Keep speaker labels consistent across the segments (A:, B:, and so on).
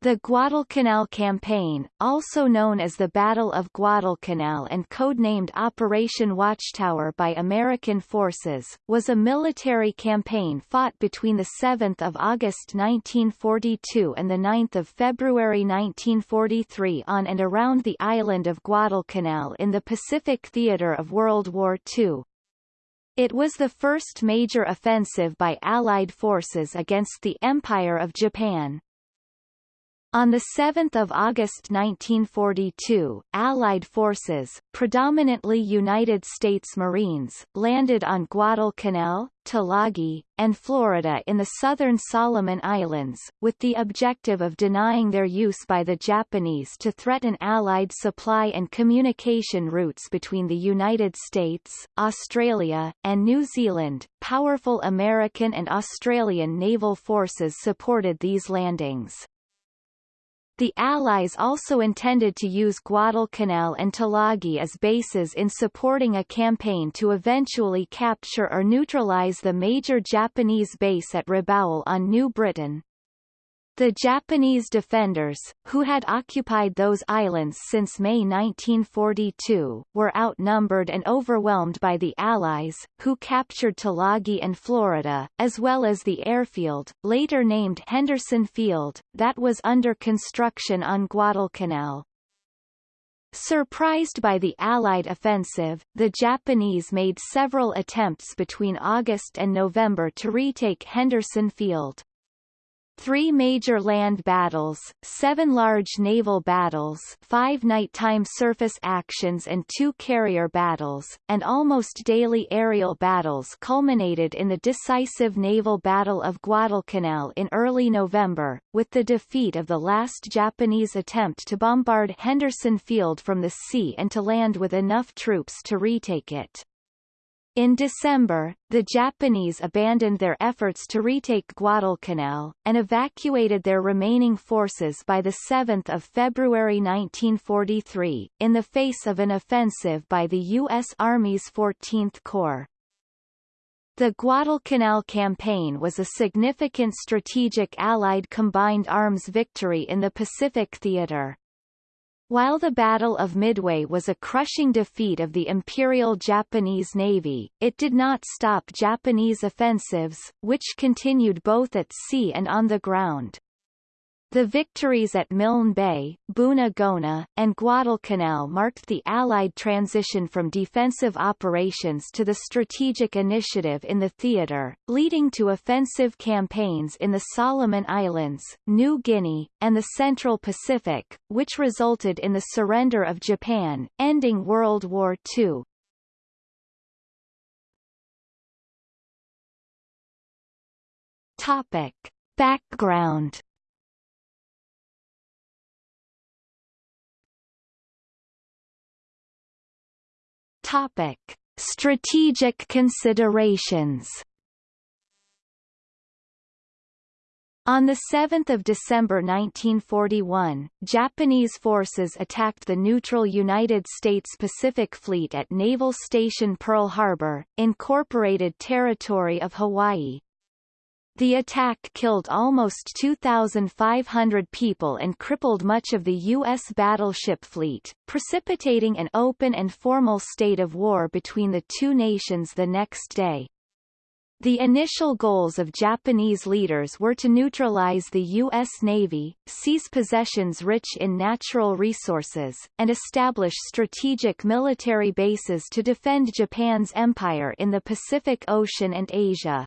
A: The Guadalcanal Campaign, also known as the Battle of Guadalcanal and codenamed Operation Watchtower by American forces, was a military campaign fought between 7 August 1942 and 9 February 1943 on and around the island of Guadalcanal in the Pacific theater of World War II. It was the first major offensive by Allied forces against the Empire of Japan. On 7 August 1942, Allied forces, predominantly United States Marines, landed on Guadalcanal, Tulagi, and Florida in the southern Solomon Islands, with the objective of denying their use by the Japanese to threaten Allied supply and communication routes between the United States, Australia, and New Zealand. Powerful American and Australian naval forces supported these landings. The Allies also intended to use Guadalcanal and Tulagi as bases in supporting a campaign to eventually capture or neutralize the major Japanese base at Rabaul on New Britain. The Japanese defenders, who had occupied those islands since May 1942, were outnumbered and overwhelmed by the Allies, who captured Tulagi and Florida, as well as the airfield, later named Henderson Field, that was under construction on Guadalcanal. Surprised by the Allied offensive, the Japanese made several attempts between August and November to retake Henderson Field. Three major land battles, seven large naval battles five nighttime surface actions and two carrier battles, and almost daily aerial battles culminated in the decisive naval Battle of Guadalcanal in early November, with the defeat of the last Japanese attempt to bombard Henderson Field from the sea and to land with enough troops to retake it. In December, the Japanese abandoned their efforts to retake Guadalcanal, and evacuated their remaining forces by 7 February 1943, in the face of an offensive by the U.S. Army's 14th Corps. The Guadalcanal campaign was a significant strategic Allied combined arms victory in the Pacific theater. While the Battle of Midway was a crushing defeat of the Imperial Japanese Navy, it did not stop Japanese offensives, which continued both at sea and on the ground. The victories at Milne Bay, Buna and Guadalcanal marked the Allied transition from defensive operations to the strategic initiative in the theater, leading to offensive campaigns in the Solomon Islands, New Guinea, and the Central Pacific, which resulted in the surrender of Japan, ending World War II. Topic. Background Topic: Strategic considerations. On 7 December 1941, Japanese forces attacked the neutral United States Pacific Fleet at Naval Station Pearl Harbor, Incorporated Territory of Hawaii, the attack killed almost 2,500 people and crippled much of the U.S. battleship fleet, precipitating an open and formal state of war between the two nations the next day. The initial goals of Japanese leaders were to neutralize the U.S. Navy, seize possessions rich in natural resources, and establish strategic military bases to defend Japan's empire in the Pacific Ocean and Asia.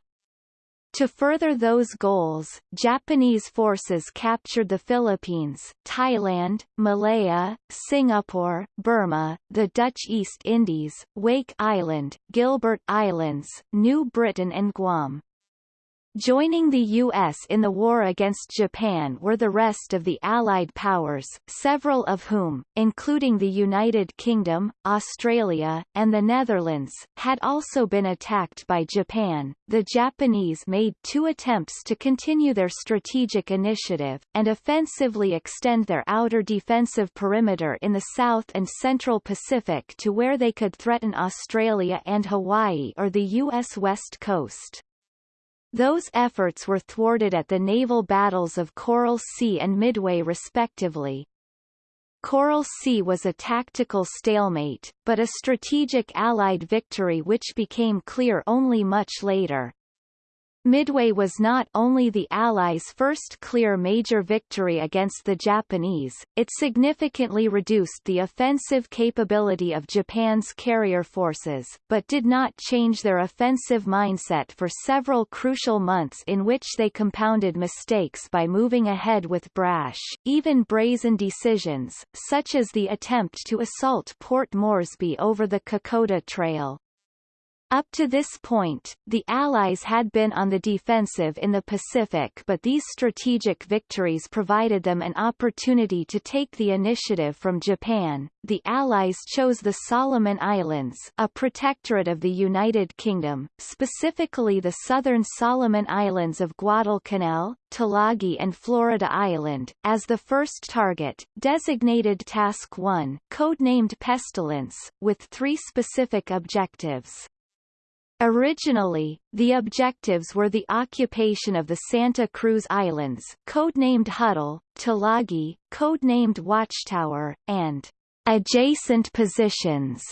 A: To further those goals, Japanese forces captured the Philippines, Thailand, Malaya, Singapore, Burma, the Dutch East Indies, Wake Island, Gilbert Islands, New Britain and Guam. Joining the U.S. in the war against Japan were the rest of the Allied powers, several of whom, including the United Kingdom, Australia, and the Netherlands, had also been attacked by Japan. The Japanese made two attempts to continue their strategic initiative, and offensively extend their outer defensive perimeter in the South and Central Pacific to where they could threaten Australia and Hawaii or the U.S. West Coast. Those efforts were thwarted at the naval battles of Coral Sea and Midway respectively. Coral Sea was a tactical stalemate, but a strategic Allied victory which became clear only much later. Midway was not only the Allies' first clear major victory against the Japanese, it significantly reduced the offensive capability of Japan's carrier forces, but did not change their offensive mindset for several crucial months in which they compounded mistakes by moving ahead with brash, even brazen decisions, such as the attempt to assault Port Moresby over the Kokoda Trail. Up to this point, the Allies had been on the defensive in the Pacific but these strategic victories provided them an opportunity to take the initiative from Japan. The Allies chose the Solomon Islands a protectorate of the United Kingdom, specifically the southern Solomon Islands of Guadalcanal, Tulagi and Florida Island, as the first target, designated Task 1 codenamed Pestilence, with three specific objectives. Originally, the objectives were the occupation of the Santa Cruz Islands, codenamed Huddle, Tulagi, codenamed Watchtower, and adjacent positions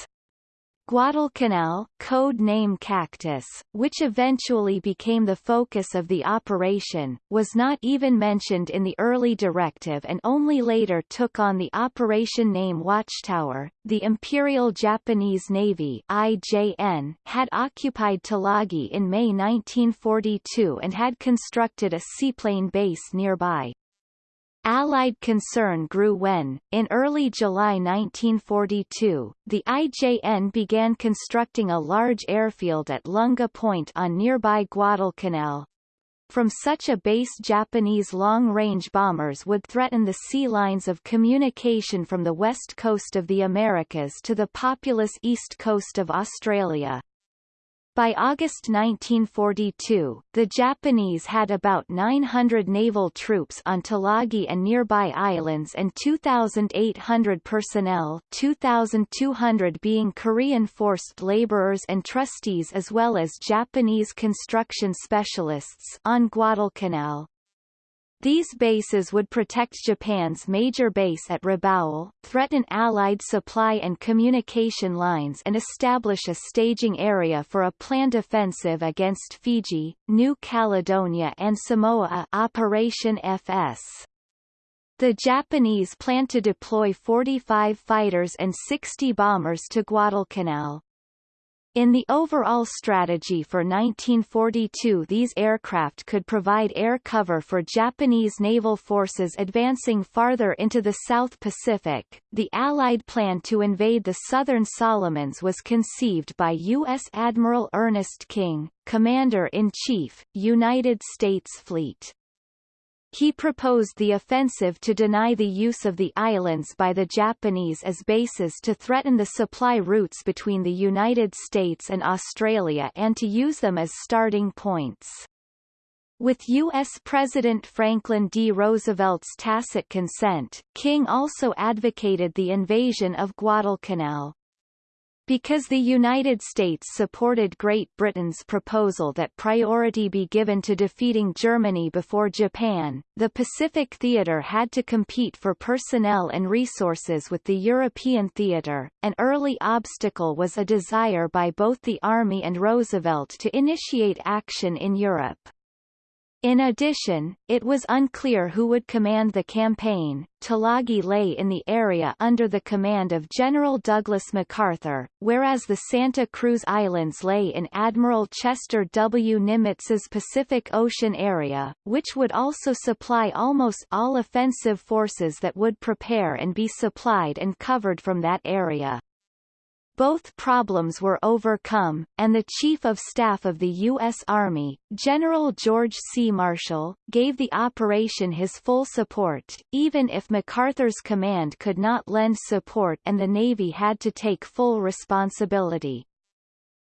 A: Guadalcanal, code name Cactus, which eventually became the focus of the operation, was not even mentioned in the early directive and only later took on the operation name Watchtower. The Imperial Japanese Navy (IJN) had occupied Tulagi in May 1942 and had constructed a seaplane base nearby. Allied concern grew when, in early July 1942, the IJN began constructing a large airfield at Lunga Point on nearby Guadalcanal. From such a base Japanese long-range bombers would threaten the sea lines of communication from the west coast of the Americas to the populous east coast of Australia. By August 1942, the Japanese had about 900 naval troops on Tulagi and nearby islands and 2,800 personnel 2,200 being Korean forced laborers and trustees as well as Japanese construction specialists on Guadalcanal. These bases would protect Japan's major base at Rabaul, threaten Allied supply and communication lines and establish a staging area for a planned offensive against Fiji, New Caledonia and Samoa Operation FS. The Japanese plan to deploy 45 fighters and 60 bombers to Guadalcanal. In the overall strategy for 1942 these aircraft could provide air cover for Japanese naval forces advancing farther into the South Pacific. The Allied plan to invade the southern Solomons was conceived by U.S. Admiral Ernest King, Commander-in-Chief, United States Fleet. He proposed the offensive to deny the use of the islands by the Japanese as bases to threaten the supply routes between the United States and Australia and to use them as starting points. With U.S. President Franklin D. Roosevelt's tacit consent, King also advocated the invasion of Guadalcanal. Because the United States supported Great Britain's proposal that priority be given to defeating Germany before Japan, the Pacific Theater had to compete for personnel and resources with the European theater. An early obstacle was a desire by both the Army and Roosevelt to initiate action in Europe. In addition, it was unclear who would command the campaign. Tulagi lay in the area under the command of General Douglas MacArthur, whereas the Santa Cruz Islands lay in Admiral Chester W. Nimitz's Pacific Ocean area, which would also supply almost all offensive forces that would prepare and be supplied and covered from that area. Both problems were overcome, and the Chief of Staff of the U.S. Army, General George C. Marshall, gave the operation his full support, even if MacArthur's command could not lend support and the Navy had to take full responsibility.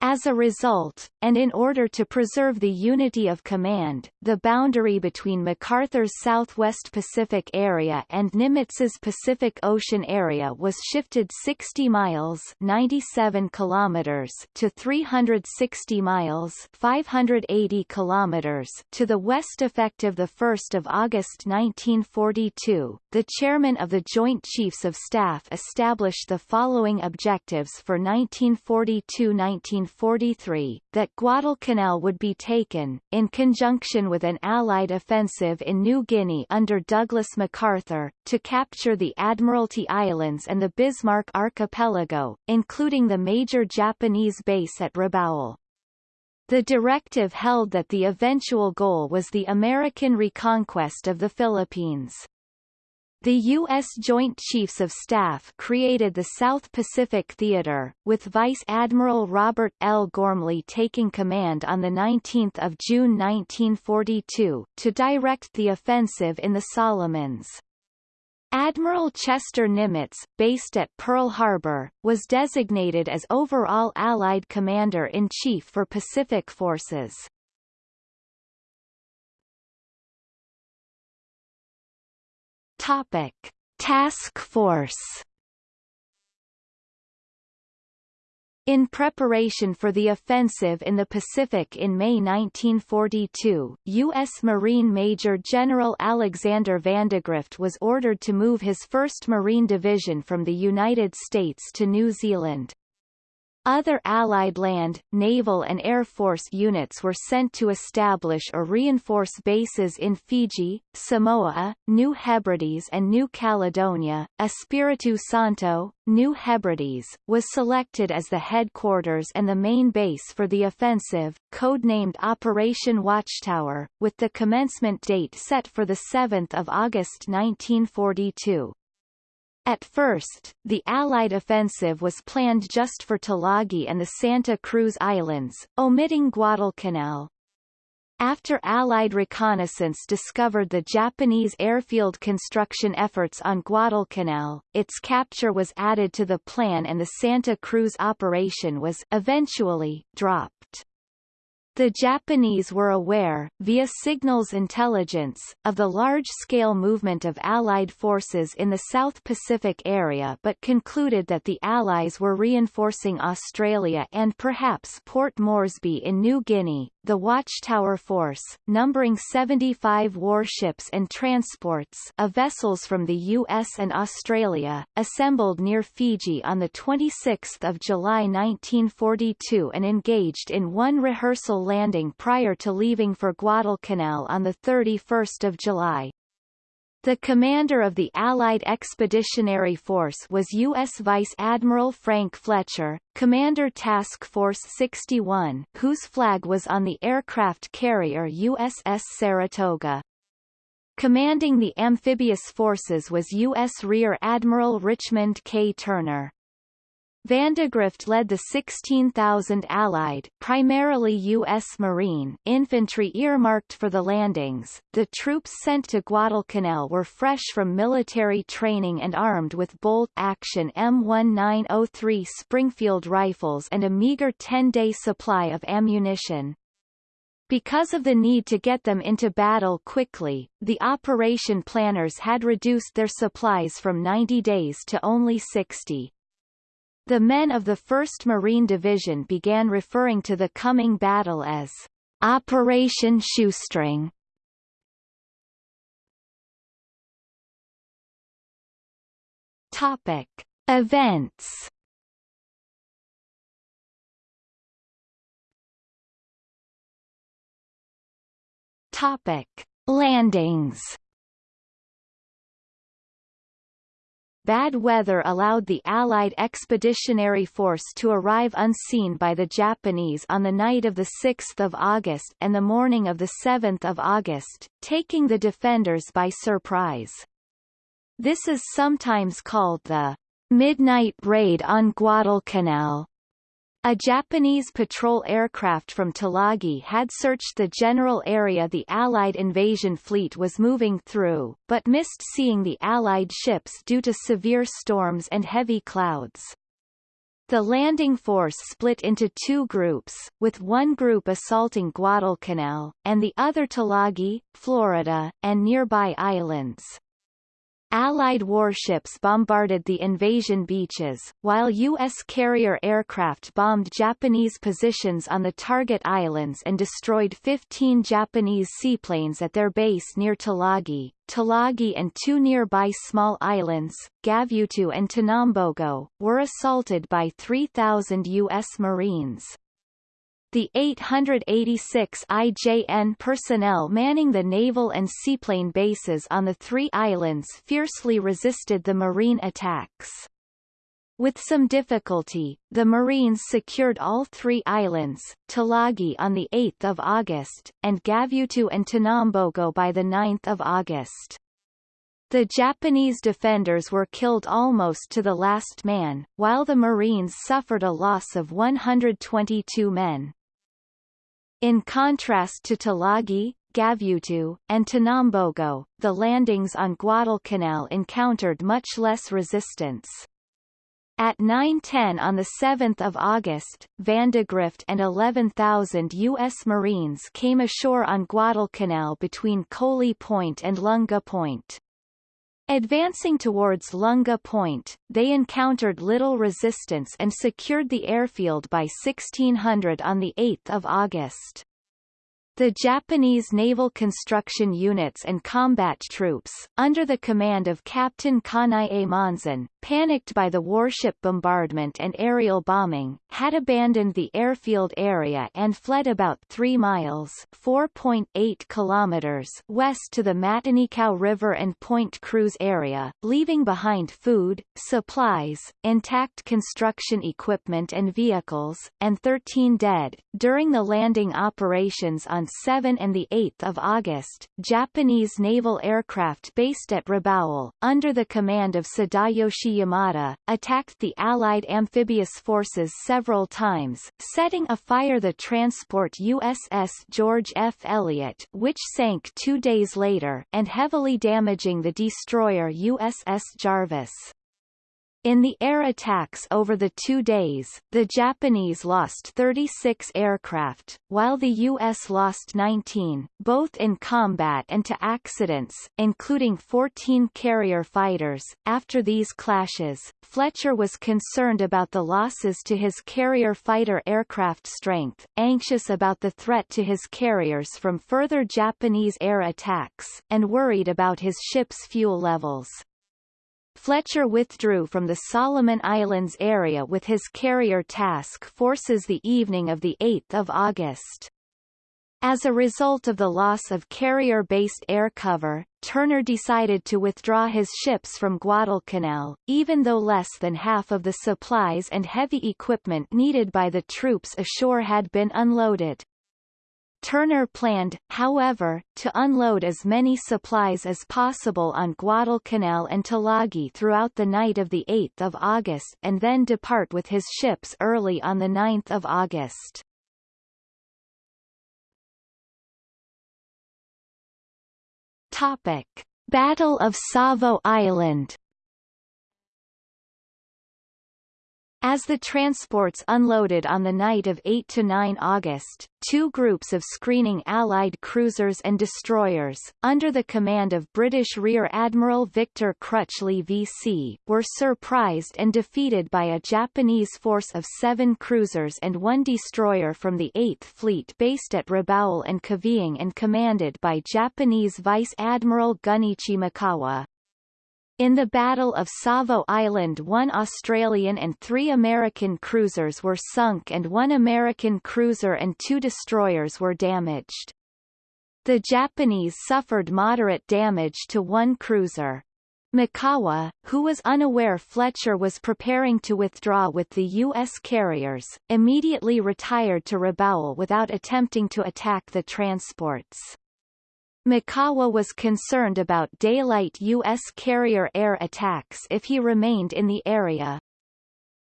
A: As a result, and in order to preserve the unity of command, the boundary between MacArthur's Southwest Pacific Area and Nimitz's Pacific Ocean area was shifted 60 miles 97 kilometers to 360 miles 580 kilometers to the west effective 1 August 1942. The chairman of the Joint Chiefs of Staff established the following objectives for 1942-1943 1943, that Guadalcanal would be taken, in conjunction with an Allied offensive in New Guinea under Douglas MacArthur, to capture the Admiralty Islands and the Bismarck Archipelago, including the major Japanese base at Rabaul. The directive held that the eventual goal was the American reconquest of the Philippines. The U.S. Joint Chiefs of Staff created the South Pacific Theater, with Vice Admiral Robert L. Ghormley taking command on 19 June 1942, to direct the offensive in the Solomons. Admiral Chester Nimitz, based at Pearl Harbor, was designated as overall Allied Commander-in-Chief for Pacific Forces. Topic: Task Force. In preparation for the offensive in the Pacific in May 1942, U.S. Marine Major General Alexander Vandegrift was ordered to move his 1st Marine Division from the United States to New Zealand. Other Allied land, naval and air force units were sent to establish or reinforce bases in Fiji, Samoa, New Hebrides and New Caledonia. Espiritu Santo, New Hebrides, was selected as the headquarters and the main base for the offensive, codenamed Operation Watchtower, with the commencement date set for 7 August 1942. At first, the Allied offensive was planned just for Tulagi and the Santa Cruz Islands, omitting Guadalcanal. After Allied reconnaissance discovered the Japanese airfield construction efforts on Guadalcanal, its capture was added to the plan and the Santa Cruz operation was eventually dropped. The Japanese were aware, via signals intelligence, of the large-scale movement of Allied forces in the South Pacific area but concluded that the Allies were reinforcing Australia and perhaps Port Moresby in New Guinea, the Watchtower Force, numbering 75 warships and transports of vessels from the U.S. and Australia, assembled near Fiji on 26 July 1942 and engaged in one rehearsal landing prior to leaving for Guadalcanal on 31 July. The commander of the Allied Expeditionary Force was U.S. Vice Admiral Frank Fletcher, Commander Task Force 61, whose flag was on the aircraft carrier USS Saratoga. Commanding the amphibious forces was U.S. Rear Admiral Richmond K. Turner. Vandegrift led the 16,000 Allied, primarily U.S. Marine, infantry earmarked for the landings. The troops sent to Guadalcanal were fresh from military training and armed with bolt-action M1903 Springfield rifles and a meager 10-day supply of ammunition. Because of the need to get them into battle quickly, the operation planners had reduced their supplies from 90 days to only 60. The men of the 1st Marine Division began referring to the coming battle as Operation Shoestring. Topic: Events. Topic: Landings. Bad weather allowed the Allied Expeditionary Force to arrive unseen by the Japanese on the night of 6 August and the morning of 7 August, taking the defenders by surprise. This is sometimes called the Midnight Raid on Guadalcanal. A Japanese patrol aircraft from Tulagi had searched the general area the Allied invasion fleet was moving through, but missed seeing the Allied ships due to severe storms and heavy clouds. The landing force split into two groups, with one group assaulting Guadalcanal, and the other Tulagi, Florida, and nearby islands. Allied warships bombarded the invasion beaches, while U.S. carrier aircraft bombed Japanese positions on the target islands and destroyed 15 Japanese seaplanes at their base near Tulagi. Tulagi and two nearby small islands, Gavutu and Tanambogo, were assaulted by 3,000 U.S. Marines. The 886 IJN personnel manning the naval and seaplane bases on the three islands fiercely resisted the marine attacks. With some difficulty, the Marines secured all three islands, Tulagi on 8 August, and Gavutu and Tanambogo by 9 August. The Japanese defenders were killed almost to the last man, while the Marines suffered a loss of 122 men. In contrast to Tulagi, Gavutu, and Tanambogo, the landings on Guadalcanal encountered much less resistance. At 9.10 on 7 August, Vandegrift and 11,000 U.S. Marines came ashore on Guadalcanal between Koli Point and Lunga Point. Advancing towards Lunga Point, they encountered little resistance and secured the airfield by 1600 on 8 August. The Japanese naval construction units and combat troops, under the command of Captain Kanae Monzen, panicked by the warship bombardment and aerial bombing, had abandoned the airfield area and fled about 3 miles 4.8 kilometers west to the Matanikau River and Point Cruz area, leaving behind food, supplies, intact construction equipment and vehicles, and 13 dead. During the landing operations on 7 and 8 August, Japanese naval aircraft based at Rabaul, under the command of Sadayoshi Yamada, attacked the Allied amphibious forces several times, setting afire the transport USS George F. Elliott which sank two days later, and heavily damaging the destroyer USS Jarvis. In the air attacks over the two days, the Japanese lost 36 aircraft, while the U.S. lost 19, both in combat and to accidents, including 14 carrier fighters. After these clashes, Fletcher was concerned about the losses to his carrier fighter aircraft strength, anxious about the threat to his carriers from further Japanese air attacks, and worried about his ship's fuel levels. Fletcher withdrew from the Solomon Islands area with his carrier task forces the evening of 8 August. As a result of the loss of carrier-based air cover, Turner decided to withdraw his ships from Guadalcanal, even though less than half of the supplies and heavy equipment needed by the troops ashore had been unloaded. Turner planned, however, to unload as many supplies as possible on Guadalcanal and Tulagi throughout the night of 8 August and then depart with his ships early on 9 August. Topic. Battle of Savo Island As the transports unloaded on the night of 8 to 9 August, two groups of screening Allied cruisers and destroyers, under the command of British Rear Admiral Victor Crutchley VC, were surprised and defeated by a Japanese force of seven cruisers and one destroyer from the 8th Fleet based at Rabaul and Kavieng and commanded by Japanese Vice Admiral Gunichi Mikawa. In the Battle of Savo Island one Australian and three American cruisers were sunk and one American cruiser and two destroyers were damaged. The Japanese suffered moderate damage to one cruiser. Mikawa, who was unaware Fletcher was preparing to withdraw with the U.S. carriers, immediately retired to Rabaul without attempting to attack the transports. Mikawa was concerned about daylight U.S. carrier air attacks if he remained in the area.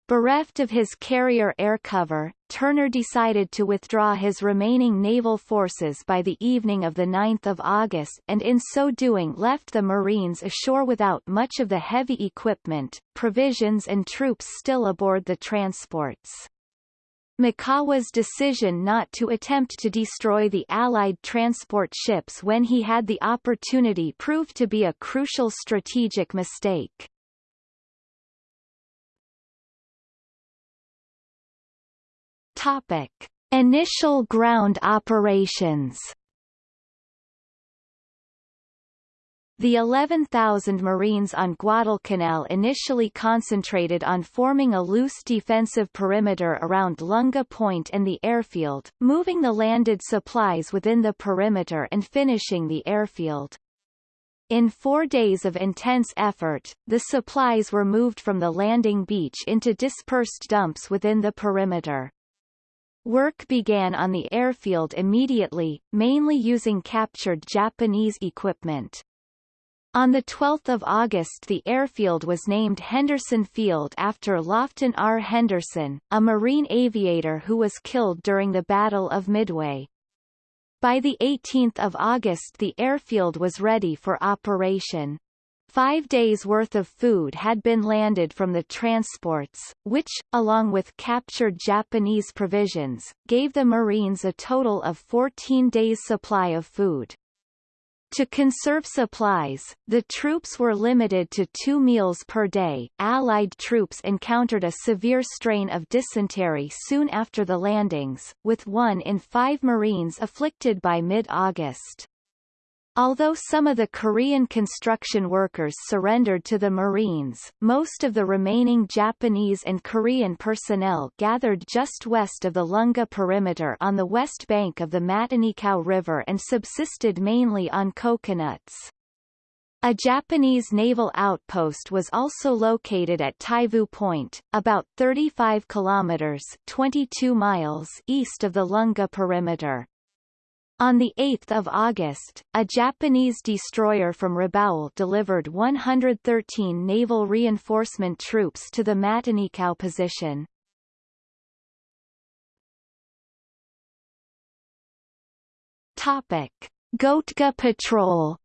A: Bereft of his carrier air cover, Turner decided to withdraw his remaining naval forces by the evening of 9 August and in so doing left the Marines ashore without much of the heavy equipment, provisions and troops still aboard the transports. Mikawa's decision not to attempt to destroy the Allied transport ships when he had the opportunity proved to be a crucial strategic mistake. Topic: Initial ground operations. The 11,000 Marines on Guadalcanal initially concentrated on forming a loose defensive perimeter around Lunga Point and the airfield, moving the landed supplies within the perimeter and finishing the airfield. In four days of intense effort, the supplies were moved from the landing beach into dispersed dumps within the perimeter. Work began on the airfield immediately, mainly using captured Japanese equipment. On 12 August the airfield was named Henderson Field after Lofton R. Henderson, a Marine aviator who was killed during the Battle of Midway. By 18 August the airfield was ready for operation. Five days' worth of food had been landed from the transports, which, along with captured Japanese provisions, gave the Marines a total of 14 days' supply of food. To conserve supplies, the troops were limited to two meals per day. Allied troops encountered a severe strain of dysentery soon after the landings, with one in five Marines afflicted by mid-August. Although some of the Korean construction workers surrendered to the Marines, most of the remaining Japanese and Korean personnel gathered just west of the Lunga perimeter on the west bank of the Matanikau River and subsisted mainly on coconuts. A Japanese naval outpost was also located at Taivu Point, about 35 kilometers 22 miles east of the Lunga perimeter. On 8 August, a Japanese destroyer from Rabaul delivered 113 naval reinforcement troops to the Matanikau position. Topic. Goettge Patrol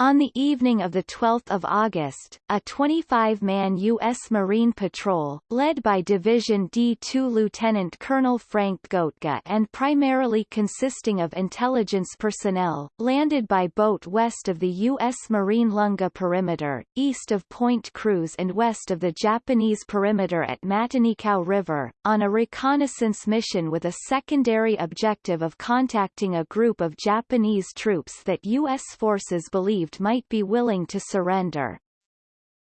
A: On the evening of 12 August, a 25-man U.S. Marine Patrol, led by Division D-2 Lieutenant Colonel Frank Goettge and primarily consisting of intelligence personnel, landed by boat west of the U.S. Marine Lunga perimeter, east of Point Cruz and west of the Japanese perimeter at Matanikau River, on a reconnaissance mission with a secondary objective of contacting a group of Japanese troops that U.S. forces believed believed might be willing to surrender.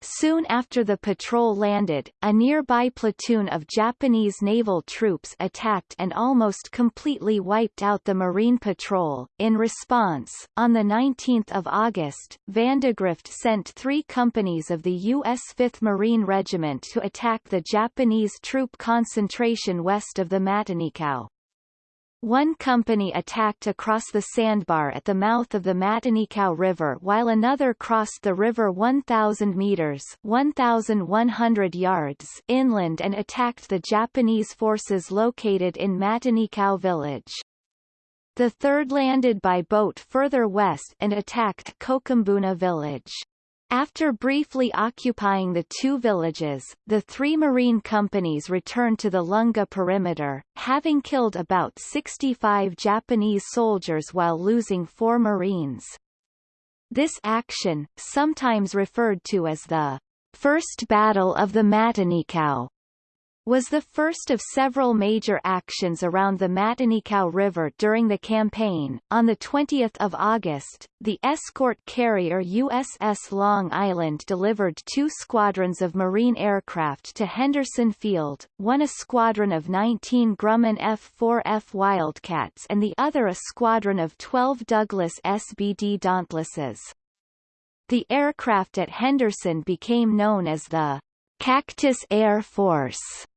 A: Soon after the patrol landed, a nearby platoon of Japanese naval troops attacked and almost completely wiped out the Marine Patrol. In response, on 19 August, Vandegrift sent three companies of the U.S. 5th Marine Regiment to attack the Japanese troop concentration west of the Matanikau. One company attacked across the sandbar at the mouth of the Matanikau River while another crossed the river 1,000 meters 1,100 yards inland and attacked the Japanese forces located in Matanikau village. The third landed by boat further west and attacked Kokumbona village. After briefly occupying the two villages, the three marine companies returned to the Lunga perimeter, having killed about 65 Japanese soldiers while losing four marines. This action, sometimes referred to as the First Battle of the Matanikau, was the first of several major actions around the Matanikau River during the campaign. On 20 August, the escort carrier USS Long Island delivered two squadrons of Marine aircraft to Henderson Field, one a squadron of 19 Grumman F-4F Wildcats and the other a squadron of 12 Douglas SBD Dauntlesses. The aircraft at Henderson became known as the Cactus Air Force.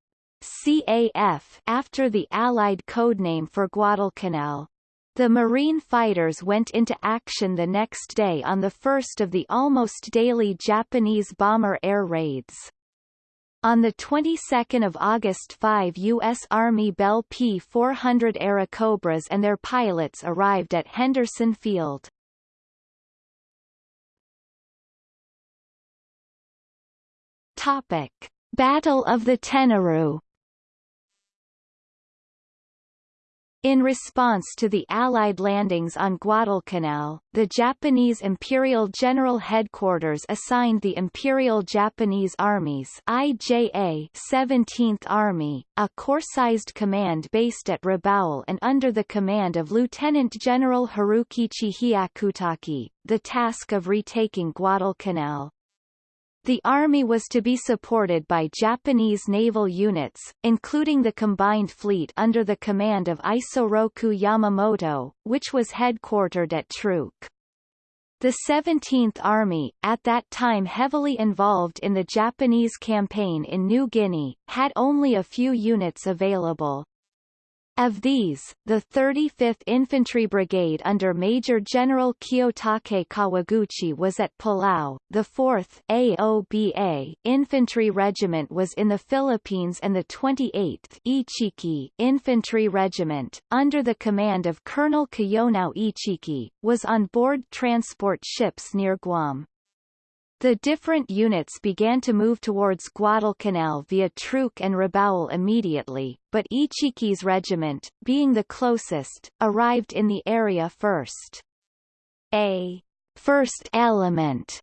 A: CAF after the Allied codename for Guadalcanal. The Marine fighters went into action the next day on the first of the almost daily Japanese bomber air raids. On the 22nd of August five U.S. Army Bell P-400 Airacobras and their pilots arrived at Henderson Field. Topic. Battle of the Tenaru In response to the Allied landings on Guadalcanal, the Japanese Imperial General Headquarters assigned the Imperial Japanese Armies IJA 17th Army, a corps-sized command based at Rabaul and under the command of Lieutenant General Harukichi Hyakutake, the task of retaking Guadalcanal. The Army was to be supported by Japanese naval units, including the Combined Fleet under the command of Isoroku Yamamoto, which was headquartered at Truk. The 17th Army, at that time heavily involved in the Japanese campaign in New Guinea, had only a few units available. Of these, the 35th Infantry Brigade under Major General Kiyotake Kawaguchi was at Palau, the 4th AOBA Infantry Regiment was in the Philippines and the 28th Ichiki Infantry Regiment, under the command of Colonel Kiyonao Ichiki, was on board transport ships near Guam. The different units began to move towards Guadalcanal via Truk and Rabaul immediately, but Ichiki's regiment, being the closest, arrived in the area first. A first element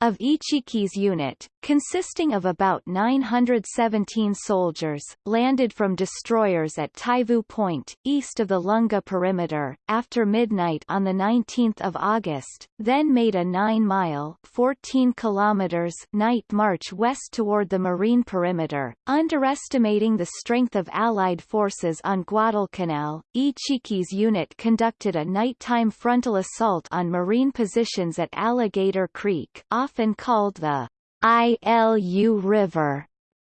A: of Ichiki's unit, consisting of about 917 soldiers, landed from destroyers at Taivu Point, east of the Lunga perimeter, after midnight on 19 August, then made a 9-mile 14 kilometers night march west toward the marine perimeter, underestimating the strength of Allied forces on Guadalcanal. Ichiki's unit conducted a nighttime frontal assault on marine positions at Alligator Creek, often called the ILU River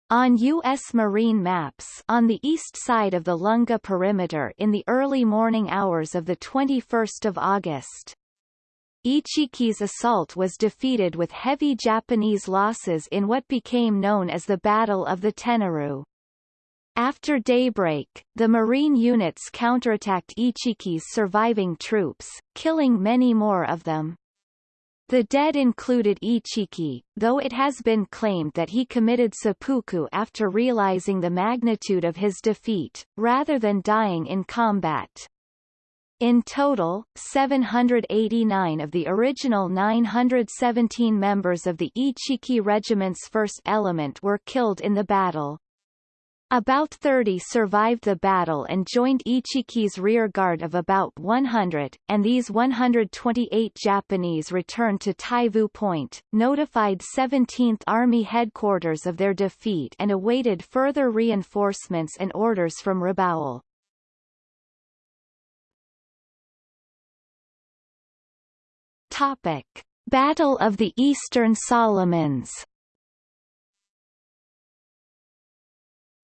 A: on U.S. marine maps on the east side of the Lunga perimeter in the early morning hours of 21 August. Ichiki's assault was defeated with heavy Japanese losses in what became known as the Battle of the Tenaru. After daybreak, the Marine units counterattacked Ichiki's surviving troops, killing many more of them. The dead included Ichiki, though it has been claimed that he committed seppuku after realizing the magnitude of his defeat, rather than dying in combat. In total, 789 of the original 917 members of the Ichiki Regiment's first element were killed in the battle. About 30 survived the battle and joined Ichiki's rearguard of about 100, and these 128 Japanese returned to Taivu Point, notified 17th Army headquarters of their defeat and awaited further reinforcements and orders from Rabaul. Topic. Battle of the Eastern Solomons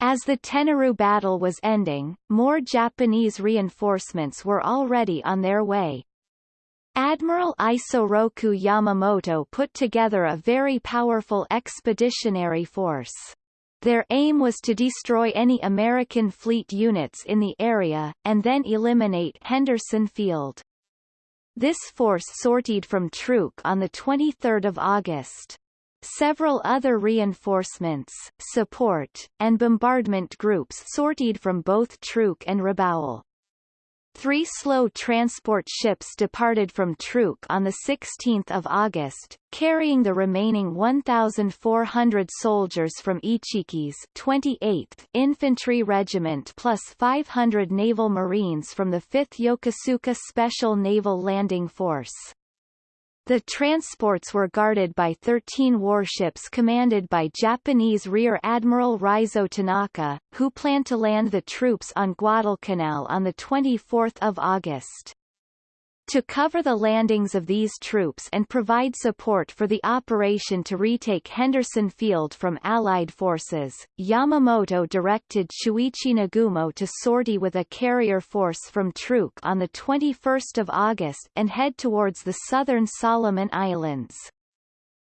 A: As the Tenaru battle was ending, more Japanese reinforcements were already on their way. Admiral Isoroku Yamamoto put together a very powerful expeditionary force. Their aim was to destroy any American fleet units in the area, and then eliminate Henderson Field. This force sortied from Truk on 23 August. Several other reinforcements, support, and bombardment groups sortied from both Truk and Rabaul. Three slow transport ships departed from Truk on 16 August, carrying the remaining 1,400 soldiers from Ichiki's 28th Infantry Regiment plus 500 Naval Marines from the 5th Yokosuka Special Naval Landing Force. The transports were guarded by 13 warships commanded by Japanese Rear Admiral Raizo Tanaka, who planned to land the troops on Guadalcanal on 24 August. To cover the landings of these troops and provide support for the operation to retake Henderson Field from Allied forces, Yamamoto directed Chuichi Nagumo to sortie with a carrier force from Truk on 21 August and head towards the southern Solomon Islands.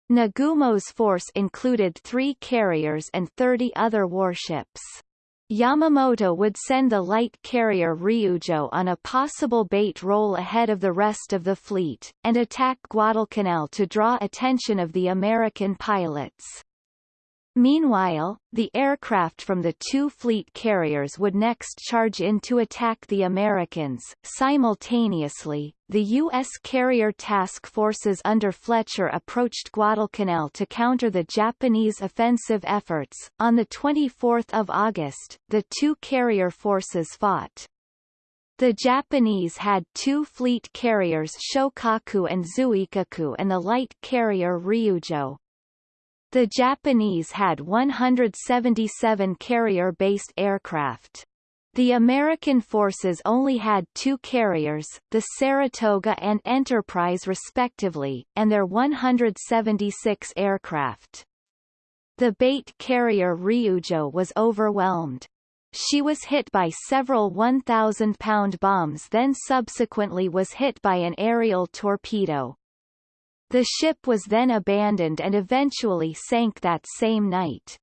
A: Nagumo's force included three carriers and 30 other warships. Yamamoto would send the light carrier Ryujo on a possible bait role ahead of the rest of the fleet, and attack Guadalcanal to draw attention of the American pilots. Meanwhile, the aircraft from the two fleet carriers would next charge in to attack the Americans. Simultaneously, the U.S. carrier task forces under Fletcher approached Guadalcanal to counter the Japanese offensive efforts. On the 24th of August, the two carrier forces fought. The Japanese had two fleet carriers Shokaku and Zuikaku and the light carrier Ryujo. The Japanese had 177 carrier-based aircraft. The American forces only had two carriers, the Saratoga and Enterprise respectively, and their 176 aircraft. The bait carrier Ryujo was overwhelmed. She was hit by several 1,000-pound bombs then subsequently was hit by an aerial torpedo. The ship was then abandoned and eventually sank that same night.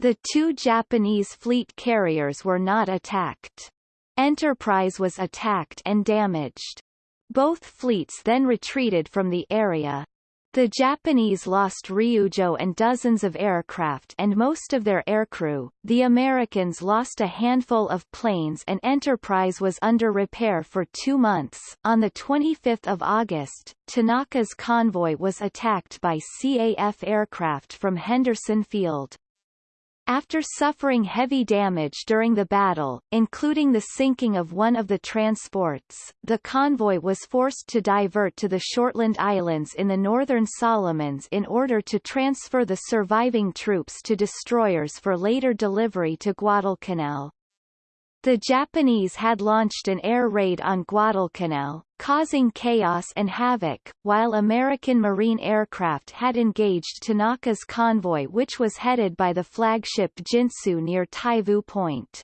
A: The two Japanese fleet carriers were not attacked. Enterprise was attacked and damaged. Both fleets then retreated from the area. The Japanese lost Ryujo and dozens of aircraft and most of their aircrew, the Americans lost a handful of planes and Enterprise was under repair for two months. On 25 August, Tanaka's convoy was attacked by CAF aircraft from Henderson Field. After suffering heavy damage during the battle, including the sinking of one of the transports, the convoy was forced to divert to the Shortland Islands in the northern Solomons in order to transfer the surviving troops to destroyers for later delivery to Guadalcanal. The Japanese had launched an air raid on Guadalcanal, causing chaos and havoc, while American Marine aircraft had engaged Tanaka's convoy which was headed by the flagship Jintsu near Taivu Point.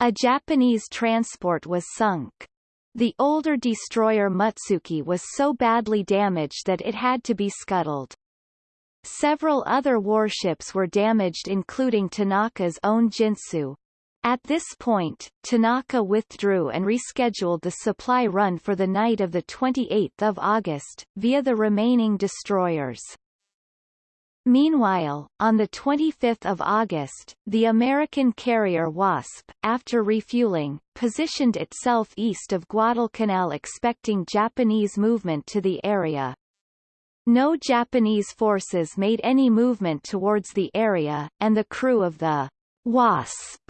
A: A Japanese transport was sunk. The older destroyer Mutsuki was so badly damaged that it had to be scuttled. Several other warships were damaged including Tanaka's own Jintsu, at this point, Tanaka withdrew and rescheduled the supply run for the night of 28 August, via the remaining destroyers. Meanwhile, on 25 August, the American carrier Wasp, after refueling, positioned itself east of Guadalcanal expecting Japanese movement to the area. No Japanese forces made any movement towards the area, and the crew of the Wasp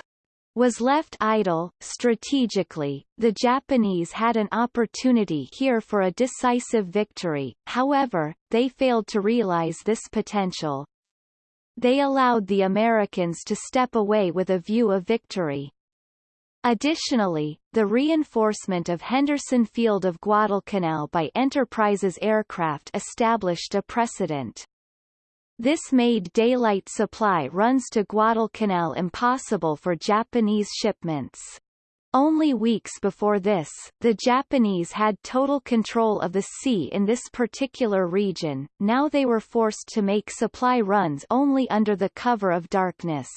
A: was left idle. Strategically, the Japanese had an opportunity here for a decisive victory, however, they failed to realize this potential. They allowed the Americans to step away with a view of victory. Additionally, the reinforcement of Henderson Field of Guadalcanal by Enterprise's aircraft established a precedent. This made daylight supply runs to Guadalcanal impossible for Japanese shipments. Only weeks before this, the Japanese had total control of the sea in this particular region, now they were forced to make supply runs only under the cover of darkness.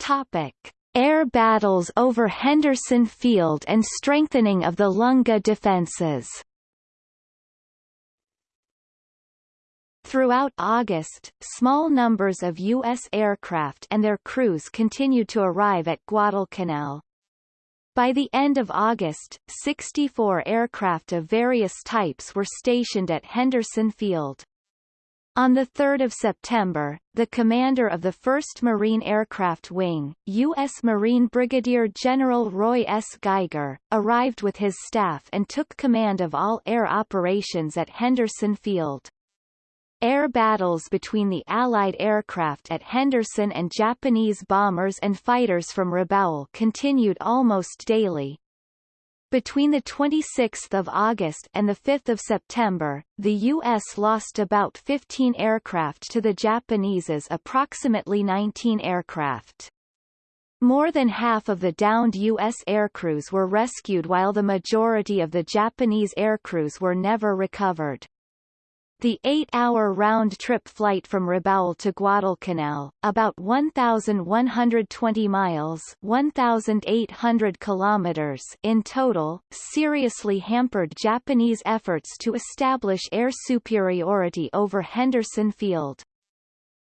A: Topic. Air battles over Henderson Field and strengthening of the Lunga defences Throughout August, small numbers of U.S. aircraft and their crews continued to arrive at Guadalcanal. By the end of August, 64 aircraft of various types were stationed at Henderson Field. On 3 September, the commander of the 1st Marine Aircraft Wing, U.S. Marine Brigadier General Roy S. Geiger, arrived with his staff and took command of all air operations at Henderson Field. Air battles between the Allied aircraft at Henderson and Japanese bombers and fighters from Rabaul continued almost daily. Between 26 August and 5 September, the U.S. lost about 15 aircraft to the Japanese's approximately 19 aircraft. More than half of the downed U.S. aircrews were rescued while the majority of the Japanese aircrews were never recovered. The eight-hour round-trip flight from Rabaul to Guadalcanal, about 1,120 miles 1,800 kilometers in total, seriously hampered Japanese efforts to establish air superiority over Henderson Field.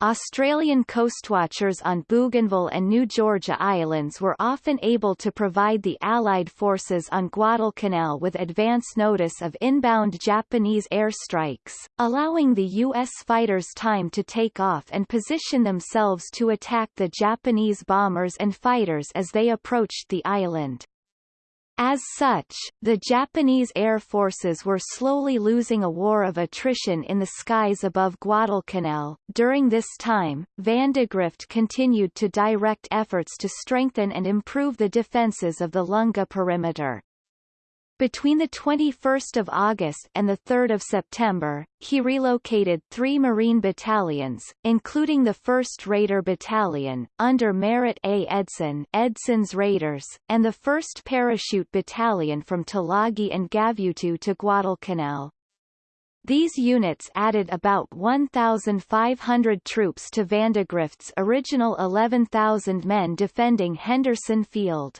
A: Australian coastwatchers on Bougainville and New Georgia Islands were often able to provide the Allied forces on Guadalcanal with advance notice of inbound Japanese airstrikes, allowing the U.S. fighters time to take off and position themselves to attack the Japanese bombers and fighters as they approached the island. As such, the Japanese air forces were slowly losing a war of attrition in the skies above Guadalcanal. During this time, Vandegrift continued to direct efforts to strengthen and improve the defenses of the Lunga perimeter. Between the 21st of August and the 3rd of September, he relocated three Marine battalions, including the 1st Raider Battalion, under Merritt A. Edson Edson's Raiders, and the 1st Parachute Battalion from Tulagi and Gavutu to Guadalcanal. These units added about 1,500 troops to Vandegrift's original 11,000 men defending Henderson Field.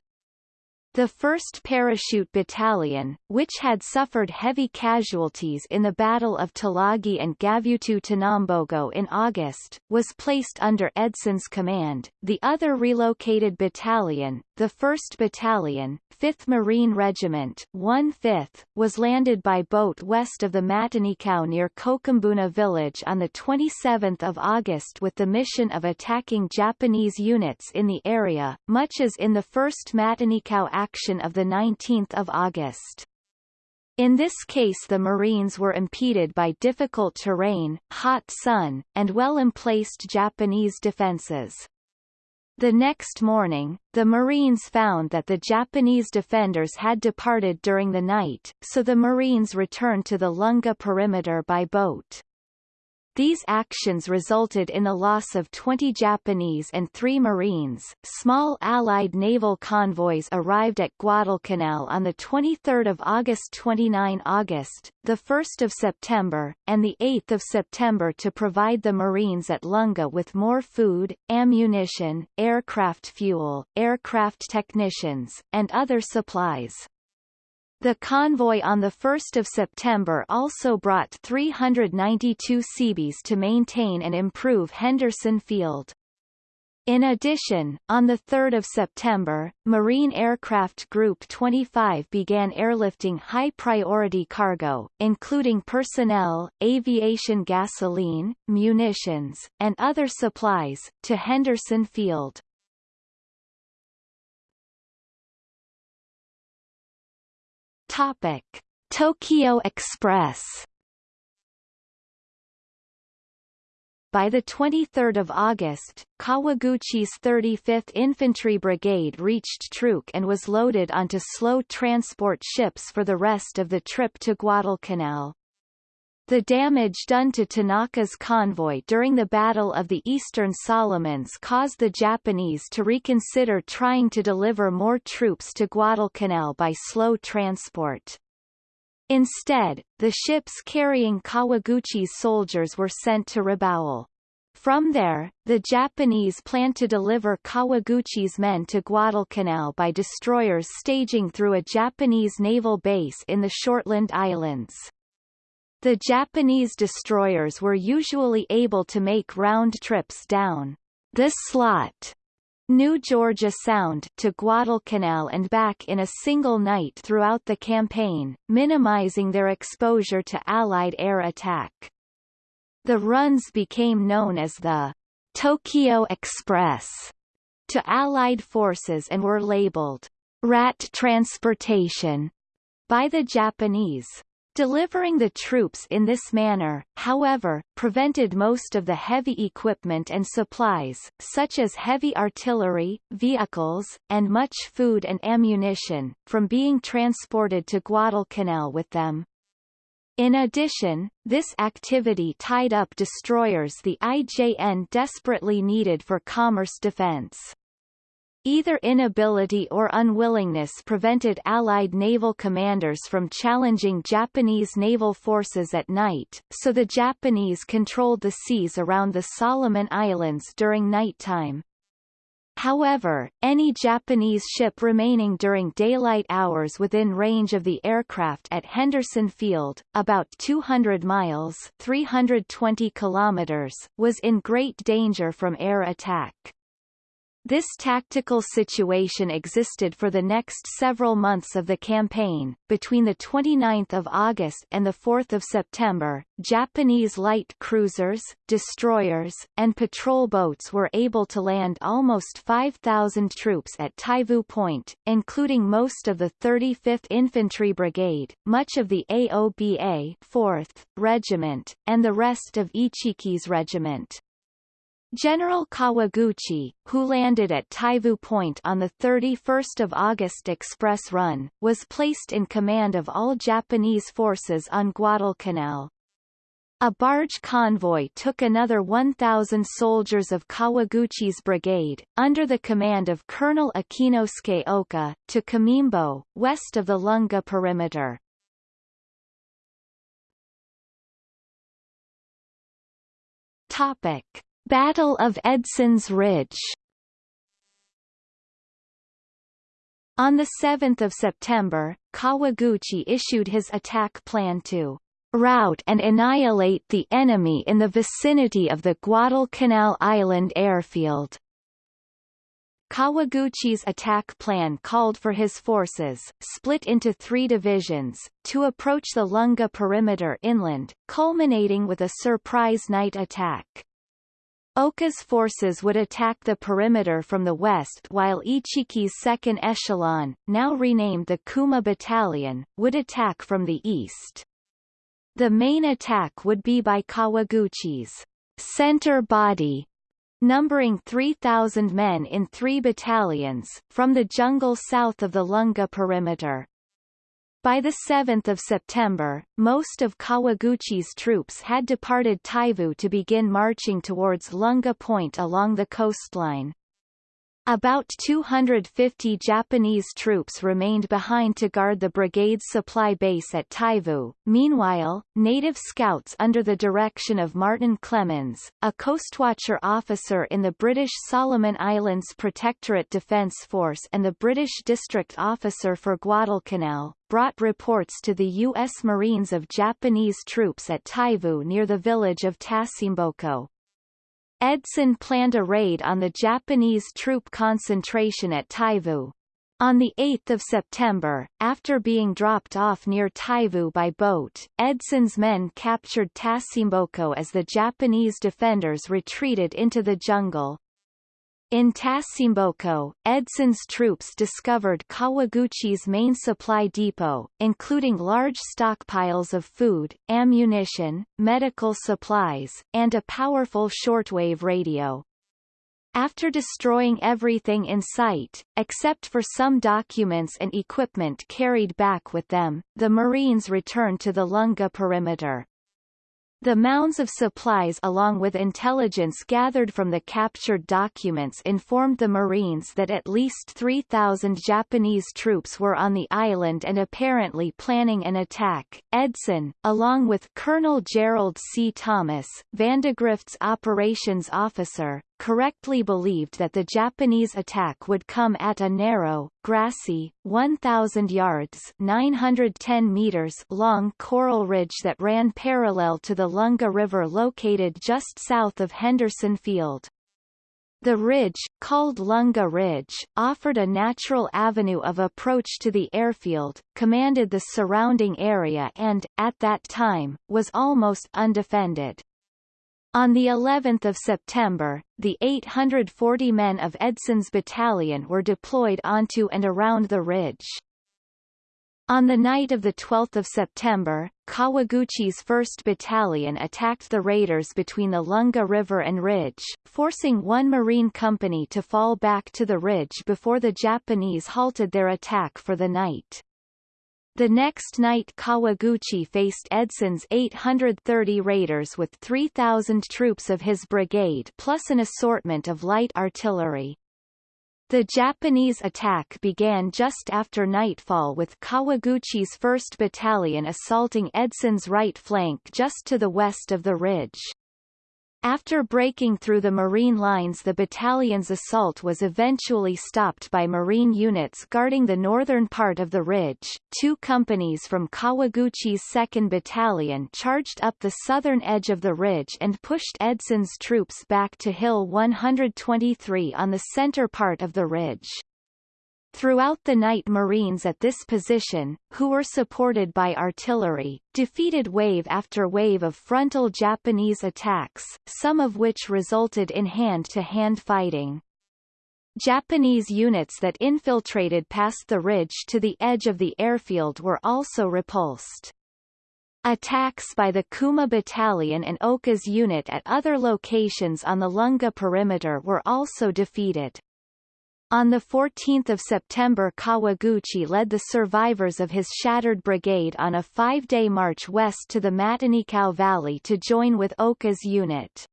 A: The 1st Parachute Battalion, which had suffered heavy casualties in the Battle of Tulagi and Gavutu Tanambogo in August, was placed under Edson's command. The other relocated battalion, the 1st Battalion, 5th Marine Regiment 1/5, was landed by boat west of the Matanikau near Kokumbona village on 27 August with the mission of attacking Japanese units in the area, much as in the 1st Matanikau action of 19 August. In this case the Marines were impeded by difficult terrain, hot sun, and well-emplaced Japanese defenses. The next morning, the Marines found that the Japanese defenders had departed during the night, so the Marines returned to the Lunga perimeter by boat. These actions resulted in the loss of 20 Japanese and 3 Marines. Small Allied naval convoys arrived at Guadalcanal on the 23rd of August 29 August, the 1st of September, and the 8th of September to provide the Marines at Lunga with more food, ammunition, aircraft fuel, aircraft technicians, and other supplies. The convoy on 1 September also brought 392 Seabees to maintain and improve Henderson Field. In addition, on 3 September, Marine Aircraft Group 25 began airlifting high-priority cargo, including personnel, aviation gasoline, munitions, and other supplies, to Henderson Field. Topic: Tokyo Express. By 23 August, Kawaguchi's 35th Infantry Brigade reached Truk and was loaded onto slow transport ships for the rest of the trip to Guadalcanal. The damage done to Tanaka's convoy during the Battle of the Eastern Solomons caused the Japanese to reconsider trying to deliver more troops to Guadalcanal by slow transport. Instead, the ships carrying Kawaguchi's soldiers were sent to Rabaul. From there, the Japanese planned to deliver Kawaguchi's men to Guadalcanal by destroyers staging through a Japanese naval base in the Shortland Islands. The Japanese destroyers were usually able to make round trips down the slot New Georgia Sound to Guadalcanal and back in a single night throughout the campaign, minimizing their exposure to Allied air attack. The runs became known as the Tokyo Express to Allied forces and were labeled rat transportation by the Japanese. Delivering the troops in this manner, however, prevented most of the heavy equipment and supplies, such as heavy artillery, vehicles, and much food and ammunition, from being transported to Guadalcanal with them. In addition, this activity tied up destroyers the IJN desperately needed for commerce defense. Either inability or unwillingness prevented Allied naval commanders from challenging Japanese naval forces at night, so the Japanese controlled the seas around the Solomon Islands during nighttime. However, any Japanese ship remaining during daylight hours within range of the aircraft at Henderson Field, about 200 miles 320 kilometers, was in great danger from air attack. This tactical situation existed for the next several months of the campaign. Between the 29th of August and the 4th of September, Japanese light cruisers, destroyers, and patrol boats were able to land almost 5,000 troops at Taivu Point, including most of the 35th Infantry Brigade, much of the AOBA 4th Regiment, and the rest of Ichiki's regiment. General Kawaguchi, who landed at Taivu Point on the 31 August express run, was placed in command of all Japanese forces on Guadalcanal. A barge convoy took another 1,000 soldiers of Kawaguchi's brigade, under the command of Colonel Akinosuke Oka, to Kamimbo, west of the Lunga perimeter. Topic. Battle of Edson's Ridge On 7 September, Kawaguchi issued his attack plan to rout and annihilate the enemy in the vicinity of the Guadalcanal Island airfield. Kawaguchi's attack plan called for his forces, split into three divisions, to approach the Lunga perimeter inland, culminating with a surprise night attack. Oka's forces would attack the perimeter from the west while Ichiki's second echelon, now renamed the Kuma Battalion, would attack from the east. The main attack would be by Kawaguchi's center body, numbering 3,000 men in three battalions, from the jungle south of the Lunga perimeter. By 7 September, most of Kawaguchi's troops had departed Taivu to begin marching towards Lunga Point along the coastline. About 250 Japanese troops remained behind to guard the brigade's supply base at Taivu. Meanwhile, native scouts under the direction of Martin Clemens, a coastwatcher officer in the British Solomon Islands Protectorate Defence Force and the British District Officer for Guadalcanal, brought reports to the U.S. Marines of Japanese troops at Taivu near the village of Tasimboko. Edson planned a raid on the Japanese troop concentration at Taivu. On 8 September, after being dropped off near Taivu by boat, Edson's men captured Tasimboko as the Japanese defenders retreated into the jungle. In Tasimboko, Edson's troops discovered Kawaguchi's main supply depot, including large stockpiles of food, ammunition, medical supplies, and a powerful shortwave radio. After destroying everything in sight, except for some documents and equipment carried back with them, the Marines returned to the Lunga perimeter. The mounds of supplies along with intelligence gathered from the captured documents informed the Marines that at least 3,000 Japanese troops were on the island and apparently planning an attack. Edson, along with Colonel Gerald C. Thomas, Vandegrift's operations officer, correctly believed that the Japanese attack would come at a narrow, grassy, 1,000 yards 910 meters long coral ridge that ran parallel to the Lunga River located just south of Henderson Field. The ridge, called Lunga Ridge, offered a natural avenue of approach to the airfield, commanded the surrounding area and, at that time, was almost undefended. On the 11th of September, the 840 men of Edson's battalion were deployed onto and around the ridge. On the night of 12 September, Kawaguchi's 1st Battalion attacked the raiders between the Lunga River and ridge, forcing one Marine company to fall back to the ridge before the Japanese halted their attack for the night. The next night Kawaguchi faced Edson's 830 raiders with 3,000 troops of his brigade plus an assortment of light artillery. The Japanese attack began just after nightfall with Kawaguchi's 1st Battalion assaulting Edson's right flank just to the west of the ridge. After breaking through the Marine lines the battalion's assault was eventually stopped by Marine units guarding the northern part of the ridge. Two companies from Kawaguchi's 2nd Battalion charged up the southern edge of the ridge and pushed Edson's troops back to Hill 123 on the center part of the ridge. Throughout the night Marines at this position, who were supported by artillery, defeated wave after wave of frontal Japanese attacks, some of which resulted in hand-to-hand -hand fighting. Japanese units that infiltrated past the ridge to the edge of the airfield were also repulsed. Attacks by the Kuma Battalion and Oka's unit at other locations on the Lunga perimeter were also defeated. On 14 September Kawaguchi led the survivors of his shattered brigade on a five-day march west to the Matanikau Valley to join with Oka's unit.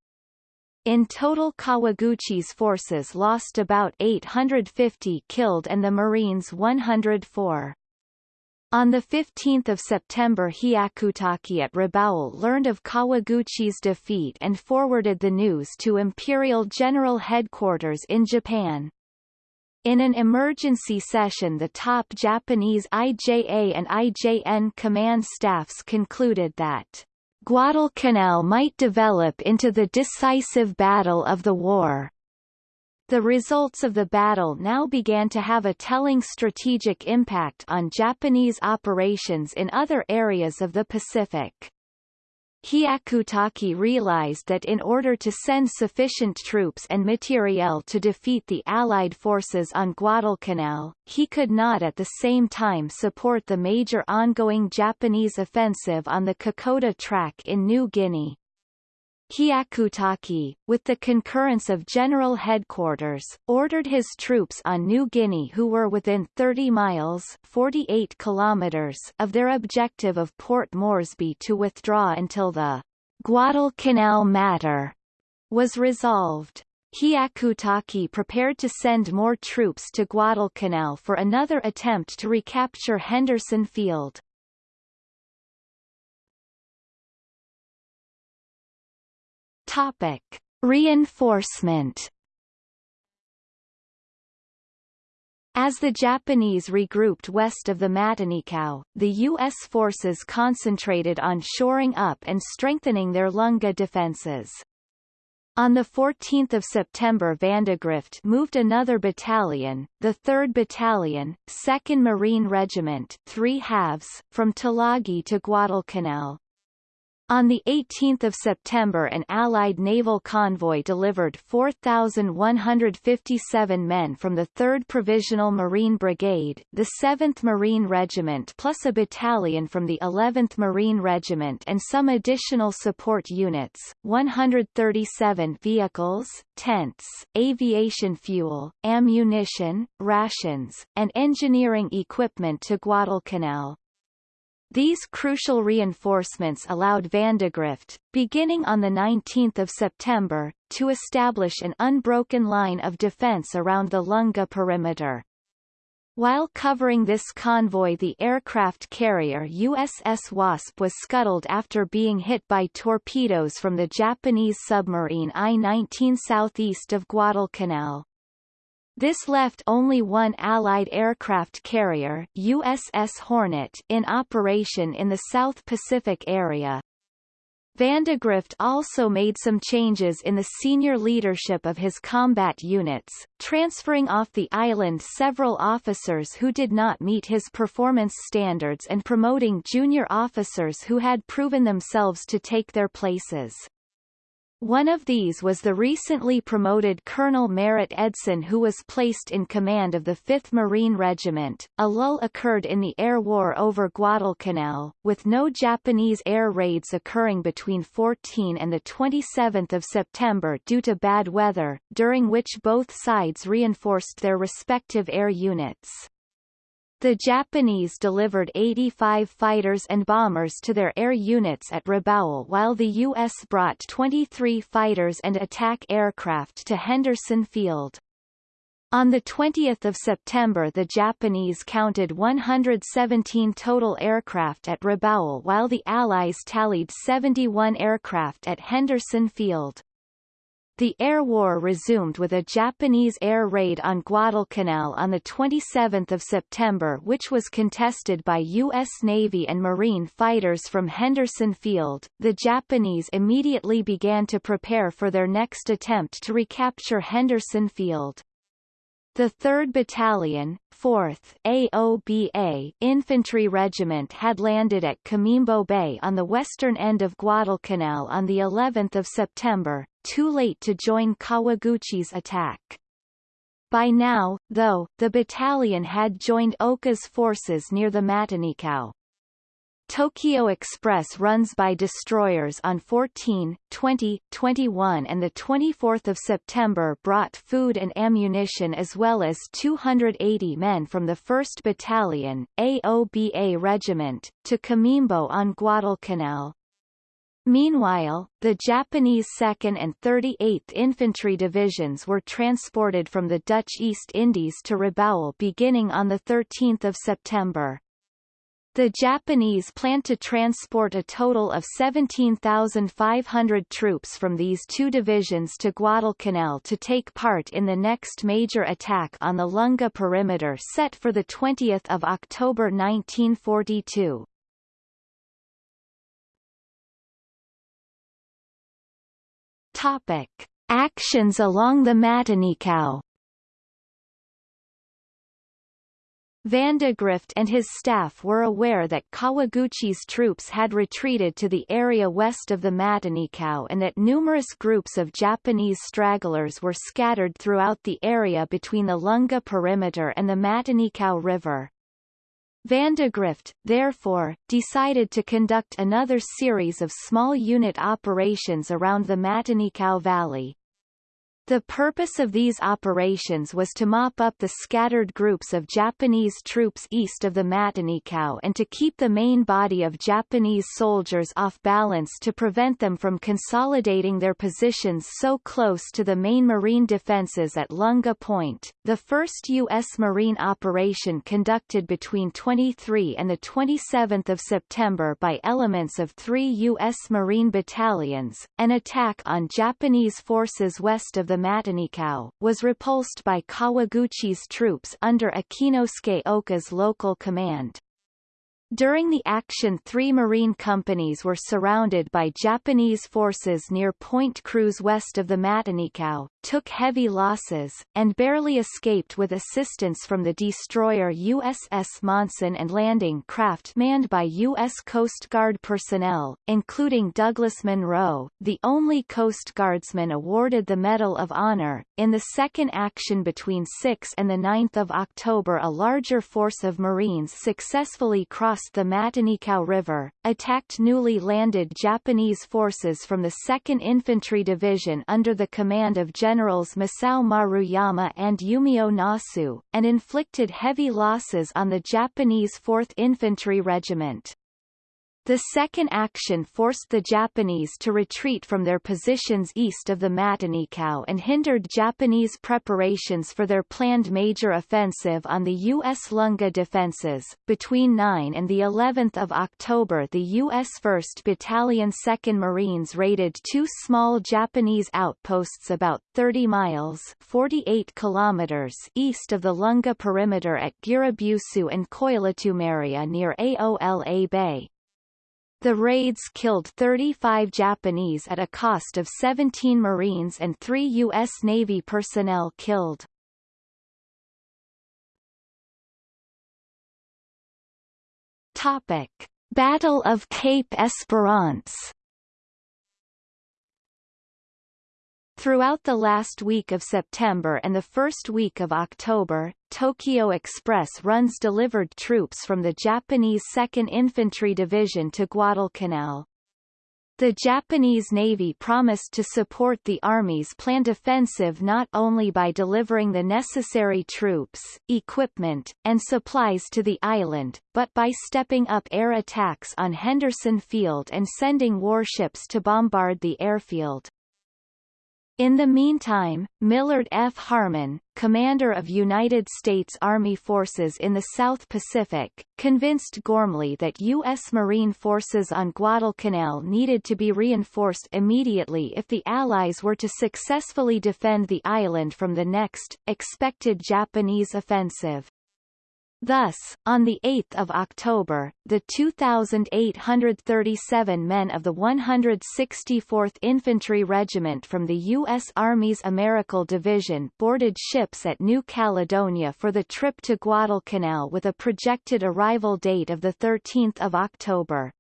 A: In total Kawaguchi's forces lost about 850 killed and the Marines 104. On 15 September Hyakutake at Rabaul learned of Kawaguchi's defeat and forwarded the news to Imperial General Headquarters in Japan. In an emergency session the top Japanese IJA and IJN command staffs concluded that Guadalcanal might develop into the decisive battle of the war. The results of the battle now began to have a telling strategic impact on Japanese operations in other areas of the Pacific. Hyakutake realized that in order to send sufficient troops and materiel to defeat the Allied forces on Guadalcanal, he could not at the same time support the major ongoing Japanese offensive on the Kokoda Track in New Guinea. Hyakutake, with the concurrence of General Headquarters, ordered his troops on New Guinea who were within 30 miles 48 kilometers of their objective of Port Moresby to withdraw until the Guadalcanal matter was resolved. Hyakutake prepared to send more troops to Guadalcanal for another attempt to recapture Henderson Field. Topic: Reinforcement. As the Japanese regrouped west of the Matanikau, the U.S. forces concentrated on shoring up and strengthening their Lunga defenses. On 14 September Vandegrift moved another battalion, the 3rd Battalion, 2nd Marine Regiment three halves, from Tulagi to Guadalcanal, on 18 September an Allied naval convoy delivered 4,157 men from the 3rd Provisional Marine Brigade, the 7th Marine Regiment plus a battalion from the 11th Marine Regiment and some additional support units, 137 vehicles, tents, aviation fuel, ammunition, rations, and engineering equipment to Guadalcanal. These crucial reinforcements allowed Vandegrift, beginning on 19 September, to establish an unbroken line of defense around the Lunga perimeter. While covering this convoy the aircraft carrier USS Wasp was scuttled after being hit by torpedoes from the Japanese submarine I-19 southeast of Guadalcanal. This left only one Allied aircraft carrier USS Hornet in operation in the South Pacific area. Vandegrift also made some changes in the senior leadership of his combat units, transferring off the island several officers who did not meet his performance standards and promoting junior officers who had proven themselves to take their places. One of these was the recently promoted Colonel Merritt Edson who was placed in command of the 5th Marine Regiment. A lull occurred in the air war over Guadalcanal, with no Japanese air raids occurring between 14 and 27 September due to bad weather, during which both sides reinforced their respective air units. The Japanese delivered 85 fighters and bombers to their air units at Rabaul while the U.S. brought 23 fighters and attack aircraft to Henderson Field. On 20 September the Japanese counted 117 total aircraft at Rabaul while the Allies tallied 71 aircraft at Henderson Field. The air war resumed with a Japanese air raid on Guadalcanal on 27 September which was contested by U.S. Navy and Marine fighters from Henderson Field. The Japanese immediately began to prepare for their next attempt to recapture Henderson Field. The 3rd Battalion, 4th AOBA Infantry Regiment had landed at Coimbo Bay on the western end of Guadalcanal on the 11th of September, too late to join Kawaguchi's attack. By now, though, the battalion had joined Oka's forces near the Matanikau. Tokyo Express runs by destroyers on 14, 20, 21 and 24 September brought food and ammunition as well as 280 men from the 1st Battalion, AOBA Regiment, to Coimbo on Guadalcanal. Meanwhile, the Japanese 2nd and 38th Infantry Divisions were transported from the Dutch East Indies to Rabaul beginning on 13 September. The Japanese planned to transport a total of 17,500 troops from these two divisions to Guadalcanal to take part in the next major attack on the Lunga perimeter set for 20 October 1942. Topic. Actions along the Matanikau Vandegrift and his staff were aware that Kawaguchi's troops had retreated to the area west of the Matanikau and that numerous groups of Japanese stragglers were scattered throughout the area between the Lunga perimeter and the Matanikau River. Vandegrift, therefore, decided to conduct another series of small unit operations around the Matanikau Valley, the purpose of these operations was to mop up the scattered groups of Japanese troops east of the Matanikau and to keep the main body of Japanese soldiers off balance to prevent them from consolidating their positions so close to the main marine defenses at Lunga Point. The first U.S. Marine operation conducted between 23 and 27 September by elements of three U.S. Marine battalions, an attack on Japanese forces west of the Matanikau, was repulsed by Kawaguchi's troops under Akinosuke Oka's local command. During the action three Marine companies were surrounded by Japanese forces near Point Cruz west of the Matanikau, took heavy losses, and barely escaped with assistance from the destroyer USS Monssen and landing craft manned by U.S. Coast Guard personnel, including Douglas Munro, the only Coast Guardsman awarded the Medal of Honor. In the second action between 6 and 9 October a larger force of Marines successfully crossed the Matanikau River, attacked newly landed Japanese forces from the 2nd Infantry Division under the command of Generals Masao Maruyama and Yumio Nasu, and inflicted heavy losses on the Japanese 4th Infantry Regiment. The second action forced the Japanese to retreat from their positions east of the Matanikau and hindered Japanese preparations for their planned major offensive on the U.S. Lunga defenses. Between 9 and the 11th of October the U.S. 1st Battalion 2nd Marines raided two small Japanese outposts about 30 miles 48 kilometers east of the Lunga perimeter at Gurabusu and Koilotumaria near Aola Bay. The raids killed 35 Japanese at a cost of 17 Marines and three U.S. Navy personnel killed. Topic. Battle of Cape Esperance Throughout the last week of September and the first week of October, Tokyo Express runs delivered troops from the Japanese 2nd Infantry Division to Guadalcanal. The Japanese Navy promised to support the Army's planned offensive not only by delivering the necessary troops, equipment, and supplies to the island, but by stepping up air attacks on Henderson Field and sending warships to bombard the airfield. In the meantime, Millard F. Harmon, commander of United States Army forces in the South Pacific, convinced Ghormley that U.S. Marine forces on Guadalcanal needed to be reinforced immediately if the Allies were to successfully defend the island from the next, expected Japanese offensive. Thus, on 8 October, the 2,837 men of the 164th Infantry Regiment from the U.S. Army's Americal Division boarded ships at New Caledonia for the trip to Guadalcanal with a projected arrival date of 13 October.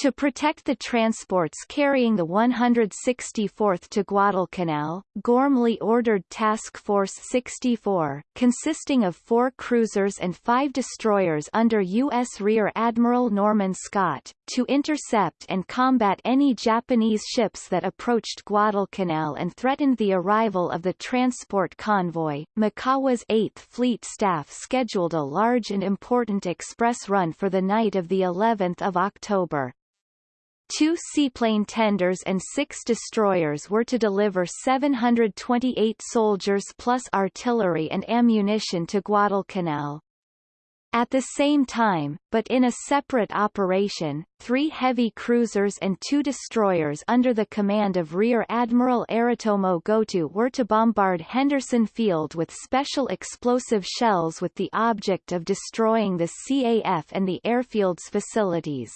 A: To protect the transports carrying the 164th to Guadalcanal, Ghormley ordered Task Force 64, consisting of four cruisers and five destroyers under U.S. Rear Admiral Norman Scott, to intercept and combat any Japanese ships that approached Guadalcanal and threatened the arrival of the transport convoy. Mikawa's 8th Fleet staff scheduled a large and important express run for the night of the 11th of October. Two seaplane tenders and six destroyers were to deliver 728 soldiers plus artillery and ammunition to Guadalcanal. At the same time, but in a separate operation, three heavy cruisers and two destroyers under the command of Rear Admiral Aritomo Goto were to bombard Henderson Field with special explosive shells with the object of destroying the CAF and the airfield's facilities.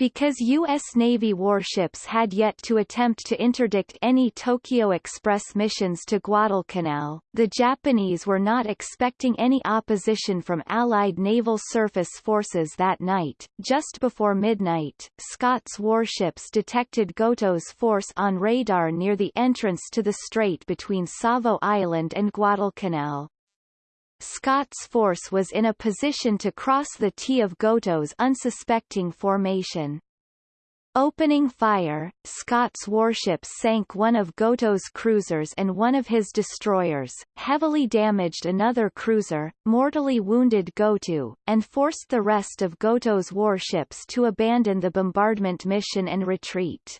A: Because U.S. Navy warships had yet to attempt to interdict any Tokyo Express missions to Guadalcanal, the Japanese were not expecting any opposition from Allied naval surface forces that night. Just before midnight, Scott's warships detected Goto's force on radar near the entrance to the strait between Savo Island and Guadalcanal. Scott's force was in a position to cross the T of Goto's unsuspecting formation. Opening fire, Scott's warships sank one of Goto's cruisers and one of his destroyers, heavily damaged another cruiser, mortally wounded Goto, and forced the rest of Goto's warships to abandon the bombardment mission and retreat.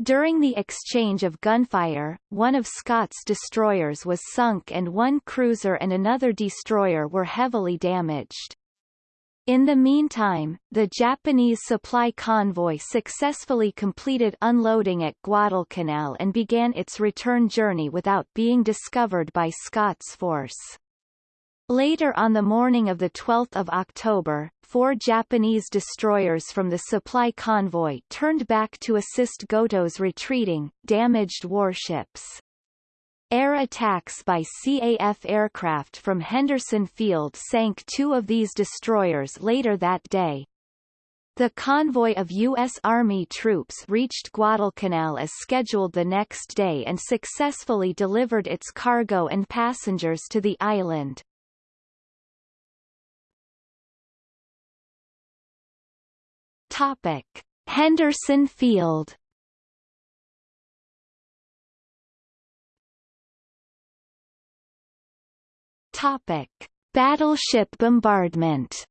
A: During the exchange of gunfire, one of Scott's destroyers was sunk and one cruiser and another destroyer were heavily damaged. In the meantime, the Japanese supply convoy successfully completed unloading at Guadalcanal and began its return journey without being discovered by Scott's force. Later on the morning of 12 October, four Japanese destroyers from the supply convoy turned back to assist Goto's retreating, damaged warships. Air attacks by CAF aircraft from Henderson Field sank two of these destroyers later that day. The convoy of U.S. Army troops reached Guadalcanal as scheduled the next day and successfully delivered its cargo and passengers to the island. Topic: Henderson Field. Topic: Battleship bombardment.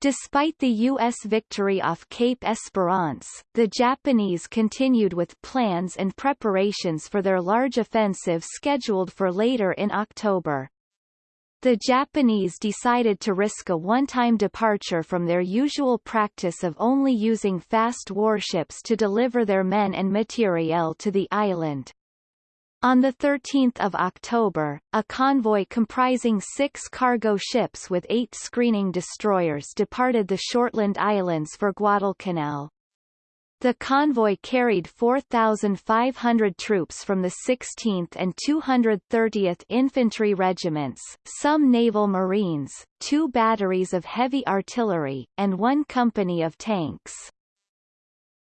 A: Despite the U.S. victory off Cape Esperance, the Japanese continued with plans and preparations for their large offensive scheduled for later in October. The Japanese decided to risk a one-time departure from their usual practice of only using fast warships to deliver their men and materiel to the island. On 13 October, a convoy comprising six cargo ships with eight screening destroyers departed the Shortland Islands for Guadalcanal. The convoy carried 4,500 troops from the 16th and 230th Infantry Regiments, some naval marines, two batteries of heavy artillery, and one company of tanks.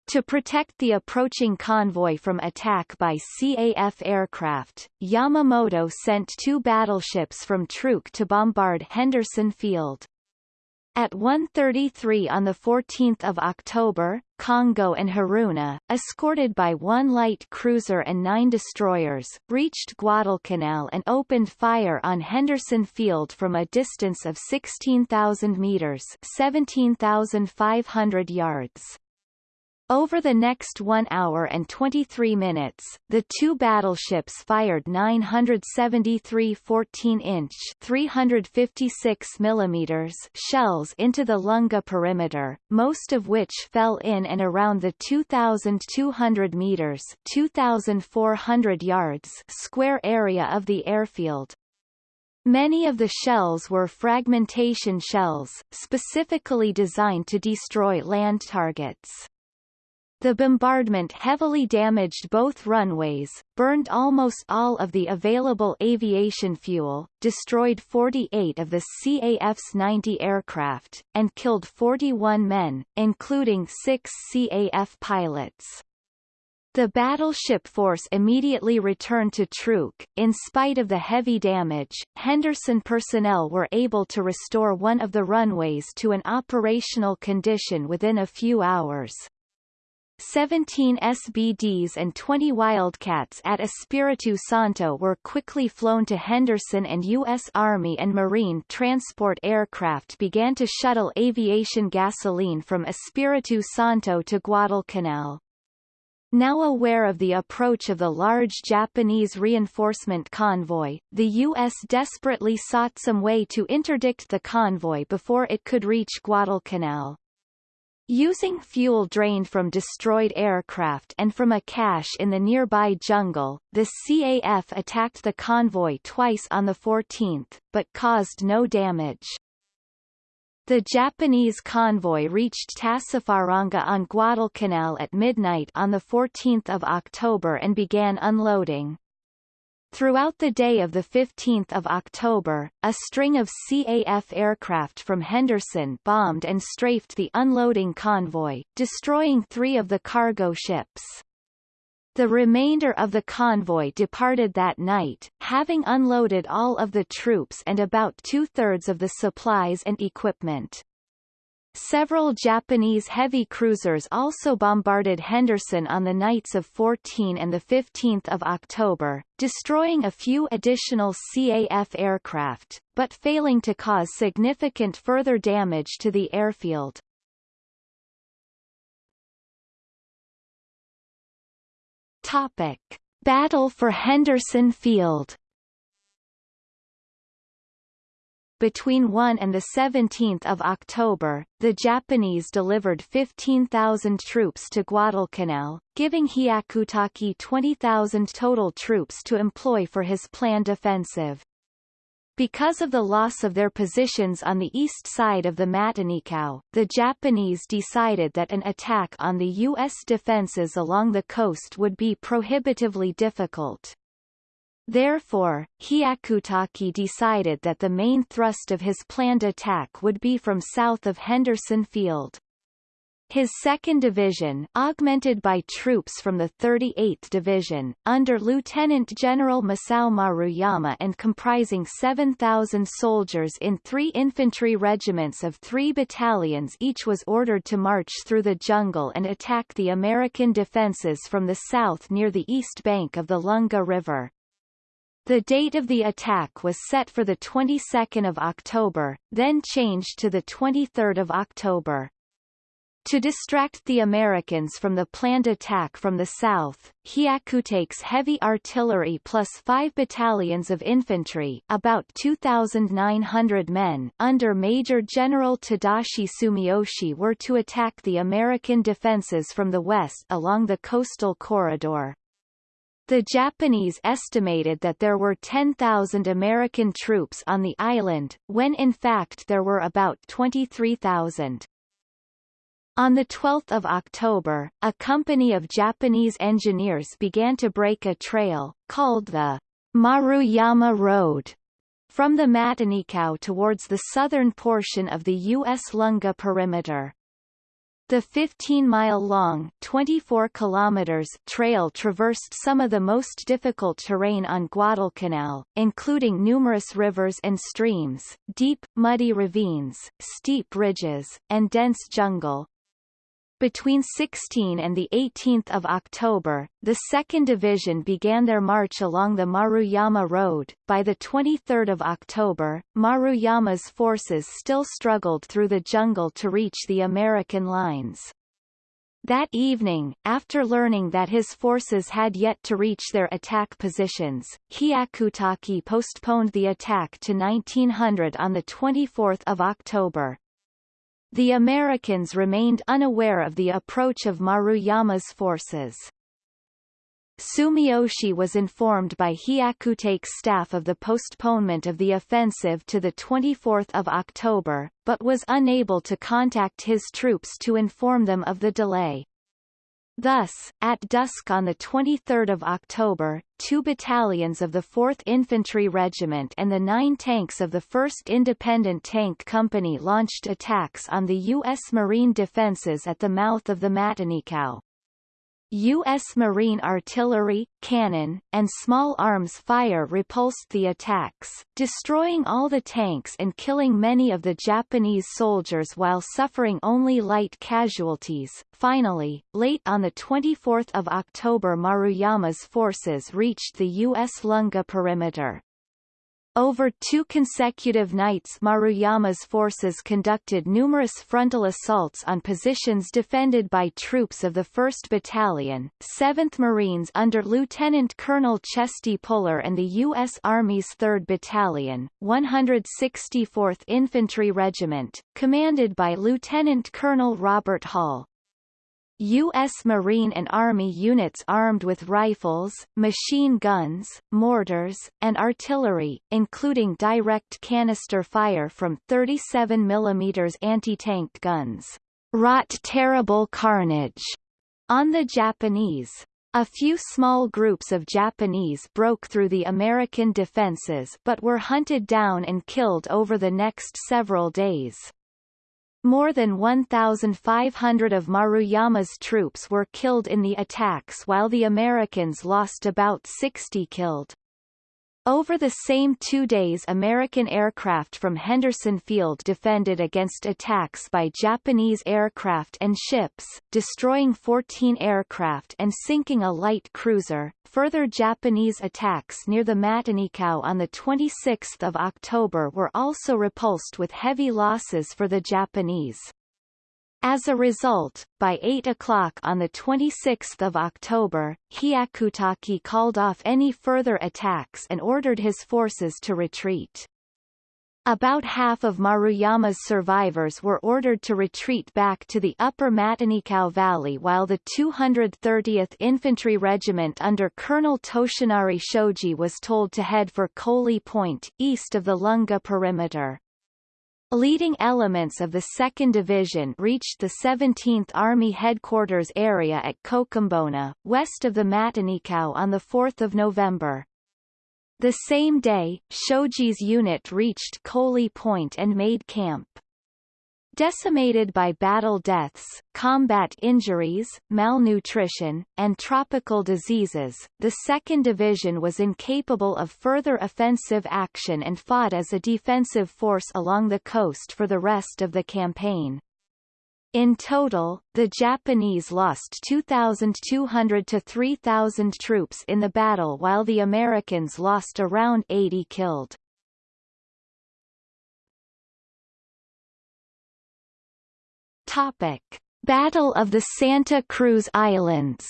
A: To protect the approaching convoy from attack by CAF aircraft, Yamamoto sent two battleships from Truk to bombard Henderson Field. At 1.33 on 14 October, Kongo and Haruna, escorted by one light cruiser and nine destroyers, reached Guadalcanal and opened fire on Henderson Field from a distance of 16,000 meters 17,500 yards. Over the next 1 hour and 23 minutes, the two battleships fired 973 14-inch 356 mm shells into the Lunga perimeter, most of which fell in and around the 2,200 meters 2,400 yards square area of the airfield. Many of the shells were fragmentation shells, specifically designed to destroy land targets. The bombardment heavily damaged both runways, burned almost all of the available aviation fuel, destroyed 48 of the CAF's 90 aircraft, and killed 41 men, including six CAF pilots. The battleship force immediately returned to Truk. In spite of the heavy damage, Henderson personnel were able to restore one of the runways to an operational condition within a few hours. 17 SBDs and 20 Wildcats at Espiritu Santo were quickly flown to Henderson and U.S. Army and Marine transport aircraft began to shuttle aviation gasoline from Espiritu Santo to Guadalcanal. Now aware of the approach of the large Japanese reinforcement convoy, the U.S. desperately sought some way to interdict the convoy before it could reach Guadalcanal. Using fuel drained from destroyed aircraft and from a cache in the nearby jungle, the CAF attacked the convoy twice on the 14th, but caused no damage. The Japanese convoy reached Tassafaronga on Guadalcanal at midnight on 14 October and began unloading. Throughout the day of 15 October, a string of CAF aircraft from Henderson bombed and strafed the unloading convoy, destroying three of the cargo ships. The remainder of the convoy departed that night, having unloaded all of the troops and about two-thirds of the supplies and equipment. Several Japanese heavy cruisers also bombarded Henderson on the nights of 14 and 15 October, destroying a few additional CAF aircraft, but failing to cause significant further damage to the airfield. Topic. Battle for Henderson Field Between 1 and 17 October, the Japanese delivered 15,000 troops to Guadalcanal, giving Hyakutake 20,000 total troops to employ for his planned offensive. Because of the loss of their positions on the east side of the Matanikau, the Japanese decided that an attack on the U.S. defenses along the coast would be prohibitively difficult. Therefore, Hyakutake decided that the main thrust of his planned attack would be from south of Henderson Field. His 2nd Division, augmented by troops from the 38th Division, under Lieutenant General Masao Maruyama and comprising 7,000 soldiers in three infantry regiments of three battalions each was ordered to march through the jungle and attack the American defenses from the south near the east bank of the Lunga River. The date of the attack was set for the 22nd of October, then changed to the 23rd of October. To distract the Americans from the planned attack from the south, Hyakutake's heavy artillery plus five battalions of infantry about 2,900 men under Major General Tadashi Sumiyoshi were to attack the American defenses from the west along the coastal corridor. The Japanese estimated that there were 10,000 American troops on the island, when in fact there were about 23,000. On 12 October, a company of Japanese engineers began to break a trail, called the Maruyama Road, from the Matanikau towards the southern portion of the U.S. Lunga perimeter. The 15-mile-long (24 kilometers) trail traversed some of the most difficult terrain on Guadalcanal, including numerous rivers and streams, deep, muddy ravines, steep ridges, and dense jungle, between 16 and 18 October, the 2nd Division began their march along the Maruyama Road. By the 23 October, Maruyama's forces still struggled through the jungle to reach the American lines. That evening, after learning that his forces had yet to reach their attack positions, Hyakutake postponed the attack to 1900 on 24 October. The Americans remained unaware of the approach of Maruyama's forces. Sumiyoshi was informed by Hyakutake's staff of the postponement of the offensive to 24 October, but was unable to contact his troops to inform them of the delay. Thus, at dusk on 23 October, two battalions of the 4th Infantry Regiment and the nine tanks of the 1st Independent Tank Company launched attacks on the U.S. Marine defenses at the mouth of the Matanikau. U.S. Marine artillery, cannon, and small arms fire repulsed the attacks, destroying all the tanks and killing many of the Japanese soldiers while suffering only light casualties. Finally, late on 24 October Maruyama's forces reached the U.S. Lunga perimeter. Over two consecutive nights Maruyama's forces conducted numerous frontal assaults on positions defended by troops of the 1st Battalion, 7th Marines under Lieutenant Colonel Chesty Puller and the U.S. Army's 3rd Battalion, 164th Infantry Regiment, commanded by Lieutenant Colonel Robert Hall. U.S. Marine and Army units armed with rifles, machine guns, mortars, and artillery, including direct canister fire from 37 mm anti-tank guns, wrought terrible carnage on the Japanese. A few small groups of Japanese broke through the American defenses but were hunted down and killed over the next several days. More than 1,500 of Maruyama's troops were killed in the attacks while the Americans lost about 60 killed. Over the same two days American aircraft from Henderson Field defended against attacks by Japanese aircraft and ships, destroying 14 aircraft and sinking a light cruiser. Further Japanese attacks near the Matanikau on 26 October were also repulsed with heavy losses for the Japanese. As a result, by 8 o'clock on 26 October, Hyakutake called off any further attacks and ordered his forces to retreat. About half of Maruyama's survivors were ordered to retreat back to the upper Matanikau Valley while the 230th Infantry Regiment under Colonel Toshinari Shoji was told to head for Koli Point, east of the Lunga perimeter. Leading elements of the 2nd Division reached the 17th Army Headquarters area at Kokumbona, west of the Matanikau on 4 November. The same day, Shoji's unit reached Koli Point and made camp. Decimated by battle deaths, combat injuries, malnutrition, and tropical diseases, the 2nd Division was incapable of further offensive action and fought as a defensive force along the coast for the rest of the campaign. In total, the Japanese lost 2,200 to 3,000 troops in the battle while the Americans lost around 80 killed. Topic: Battle of the Santa Cruz Islands.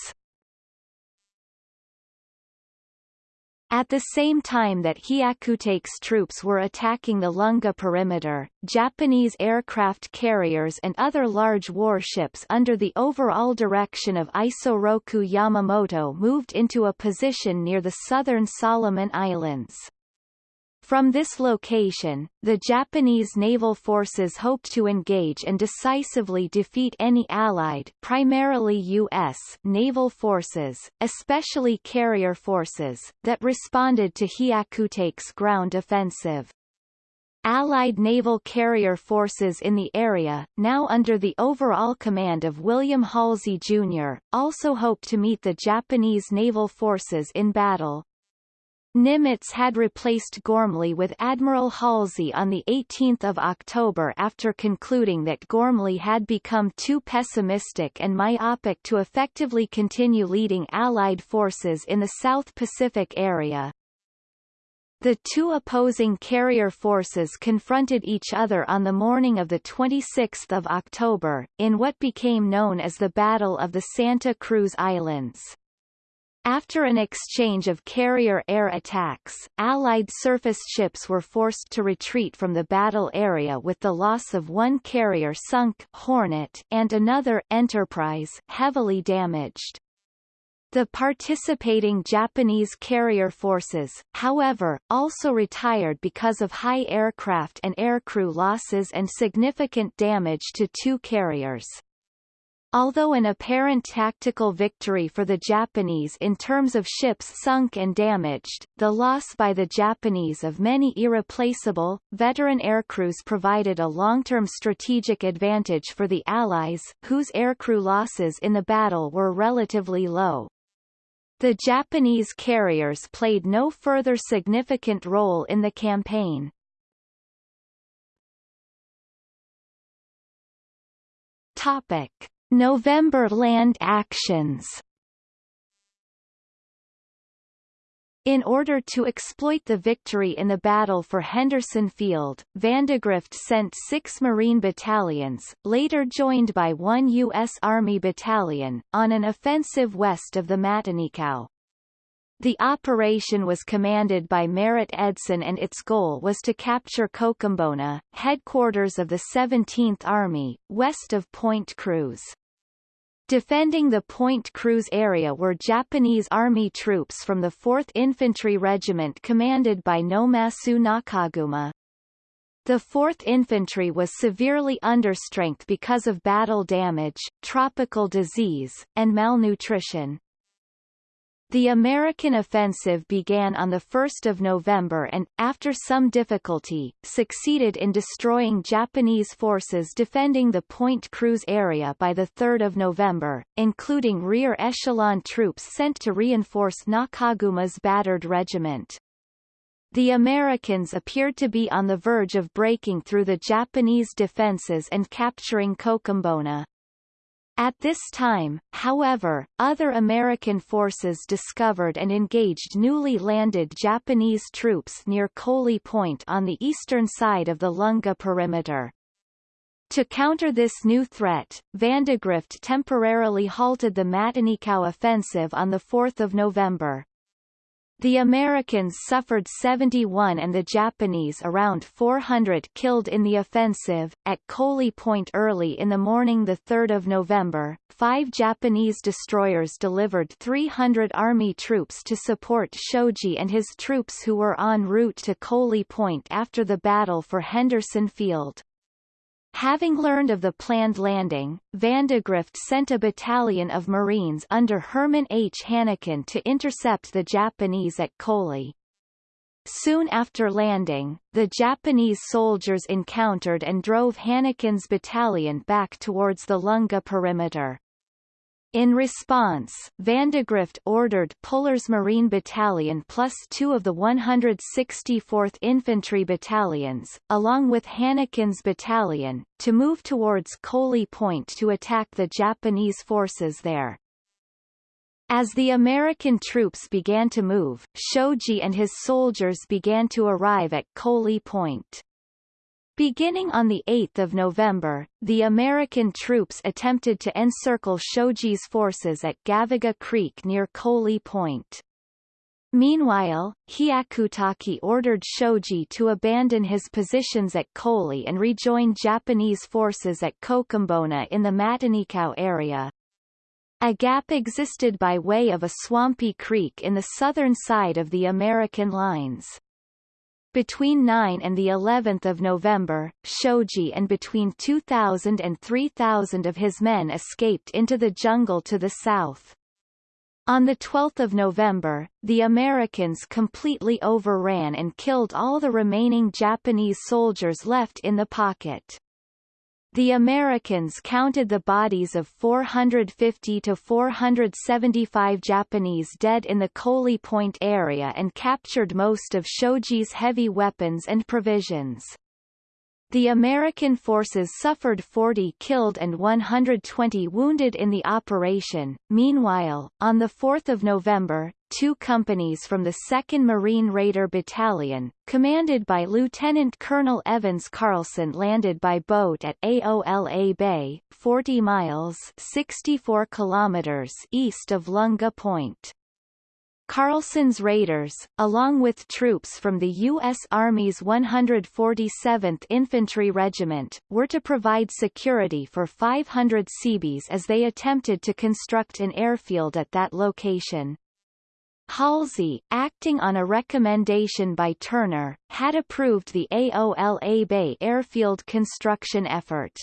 A: At the same time that Hyakutake's troops were attacking the Lunga perimeter, Japanese aircraft carriers and other large warships under the overall direction of Isoroku Yamamoto moved into a position near the southern Solomon Islands. From this location, the Japanese naval forces hoped to engage and decisively defeat any Allied primarily U.S. naval forces, especially carrier forces, that responded to Hyakutake's ground offensive. Allied naval carrier forces in the area, now under the overall command of William Halsey Jr., also hoped to meet the Japanese naval forces in battle. Nimitz had replaced Ghormley with Admiral Halsey on 18 October after concluding that Ghormley had become too pessimistic and myopic to effectively continue leading Allied forces in the South Pacific area. The two opposing carrier forces confronted each other on the morning of 26 October, in what became known as the Battle of the Santa Cruz Islands. After an exchange of carrier air attacks, Allied surface ships were forced to retreat from the battle area with the loss of one carrier sunk Hornet and another Enterprise heavily damaged. The participating Japanese carrier forces, however, also retired because of high aircraft and aircrew losses and significant damage to two carriers. Although an apparent tactical victory for the Japanese in terms of ships sunk and damaged, the loss by the Japanese of many irreplaceable, veteran aircrews provided a long-term strategic advantage for the Allies, whose aircrew losses in the battle were relatively low. The Japanese carriers played no further significant role in the campaign. Topic: November land actions In order to exploit the victory in the battle for Henderson Field, Vandegrift sent six Marine battalions, later joined by one U.S. Army battalion, on an offensive west of the Matanikau. The operation was commanded by Merritt Edson and its goal was to capture Kokumbona, headquarters of the 17th Army, west of Point Cruz. Defending the Point Cruz area were Japanese Army troops from the 4th Infantry Regiment commanded by Nomasu Nakaguma. The 4th Infantry was severely understrength because of battle damage, tropical disease, and malnutrition. The American offensive began on 1 November and, after some difficulty, succeeded in destroying Japanese forces defending the Point Cruz area by 3 November, including rear echelon troops sent to reinforce Nakaguma's battered regiment. The Americans appeared to be on the verge of breaking through the Japanese defenses and capturing Kokumbona. At this time, however, other American forces discovered and engaged newly landed Japanese troops near Koli Point on the eastern side of the Lunga perimeter. To counter this new threat, Vandegrift temporarily halted the Matanikau offensive on 4 November. The Americans suffered 71 and the Japanese around 400 killed in the offensive. At Koli Point early in the morning 3 November, five Japanese destroyers delivered 300 Army troops to support Shoji and his troops who were en route to Koli Point after the battle for Henderson Field. Having learned of the planned landing, Vandegrift sent a battalion of Marines under Herman H. Hanneken to intercept the Japanese at Koli. Soon after landing, the Japanese soldiers encountered and drove Hanneken's battalion back towards the Lunga perimeter. In response, Vandegrift ordered Puller's Marine Battalion plus two of the 164th Infantry Battalions, along with Hanneken's battalion, to move towards Koli Point to attack the Japanese forces there. As the American troops began to move, Shoji and his soldiers began to arrive at Koli Point. Beginning on 8 November, the American troops attempted to encircle Shoji's forces at Gavaga Creek near Koli Point. Meanwhile, Hyakutake ordered Shoji to abandon his positions at Koli and rejoin Japanese forces at Kokumbona in the Matanikau area. A gap existed by way of a swampy creek in the southern side of the American lines. Between 9 and the 11th of November, Shoji and between 2,000 and 3,000 of his men escaped into the jungle to the south. On 12 November, the Americans completely overran and killed all the remaining Japanese soldiers left in the pocket. The Americans counted the bodies of 450 to 475 Japanese dead in the Koli Point area and captured most of Shoji's heavy weapons and provisions. The American forces suffered 40 killed and 120 wounded in the operation. Meanwhile, on 4 November, two companies from the 2nd Marine Raider Battalion, commanded by Lieutenant Colonel Evans Carlson landed by boat at Aola Bay, 40 miles 64 kilometers east of Lunga Point. Carlson's Raiders, along with troops from the U.S. Army's 147th Infantry Regiment, were to provide security for 500 Seabees as they attempted to construct an airfield at that location. Halsey, acting on a recommendation by Turner, had approved the Aola Bay airfield construction effort.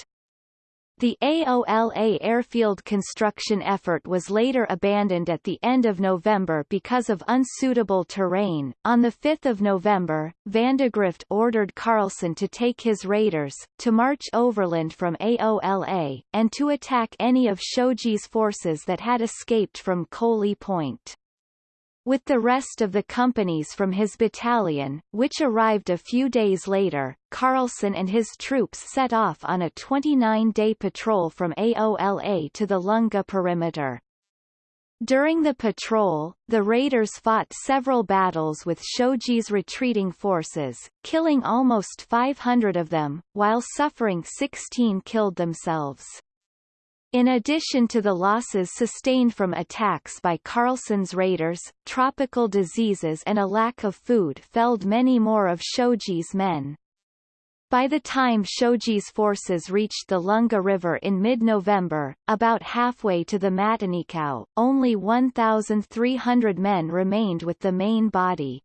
A: The AOLA airfield construction effort was later abandoned at the end of November because of unsuitable terrain. On 5 November, Vandegrift ordered Carlson to take his raiders, to march overland from AOLA, and to attack any of Shoji's forces that had escaped from Koli Point. With the rest of the companies from his battalion, which arrived a few days later, Carlson and his troops set off on a 29-day patrol from Aola to the Lunga perimeter. During the patrol, the raiders fought several battles with Shoji's retreating forces, killing almost 500 of them, while suffering 16 killed themselves. In addition to the losses sustained from attacks by Carlson's raiders, tropical diseases and a lack of food felled many more of Shoji's men. By the time Shoji's forces reached the Lunga River in mid-November, about halfway to the Matanikau, only 1,300 men remained with the main body.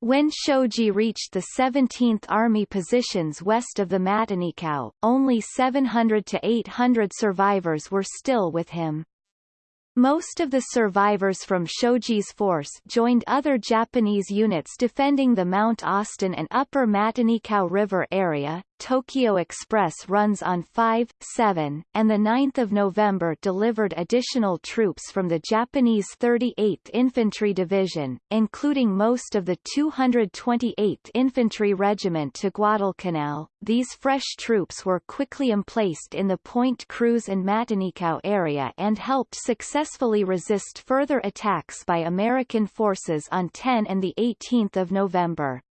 A: When Shoji reached the 17th Army positions west of the Matanikau, only 700 to 800 survivors were still with him. Most of the survivors from Shoji's force joined other Japanese units defending the Mount Austin and Upper Matanikau River area. Tokyo Express runs on 5, 7, and 9 November delivered additional troops from the Japanese 38th Infantry Division, including most of the 228th Infantry Regiment to Guadalcanal. These fresh troops were quickly emplaced in the Point Cruz and Matanikau area and helped successfully resist further attacks by American forces on 10 and 18 November.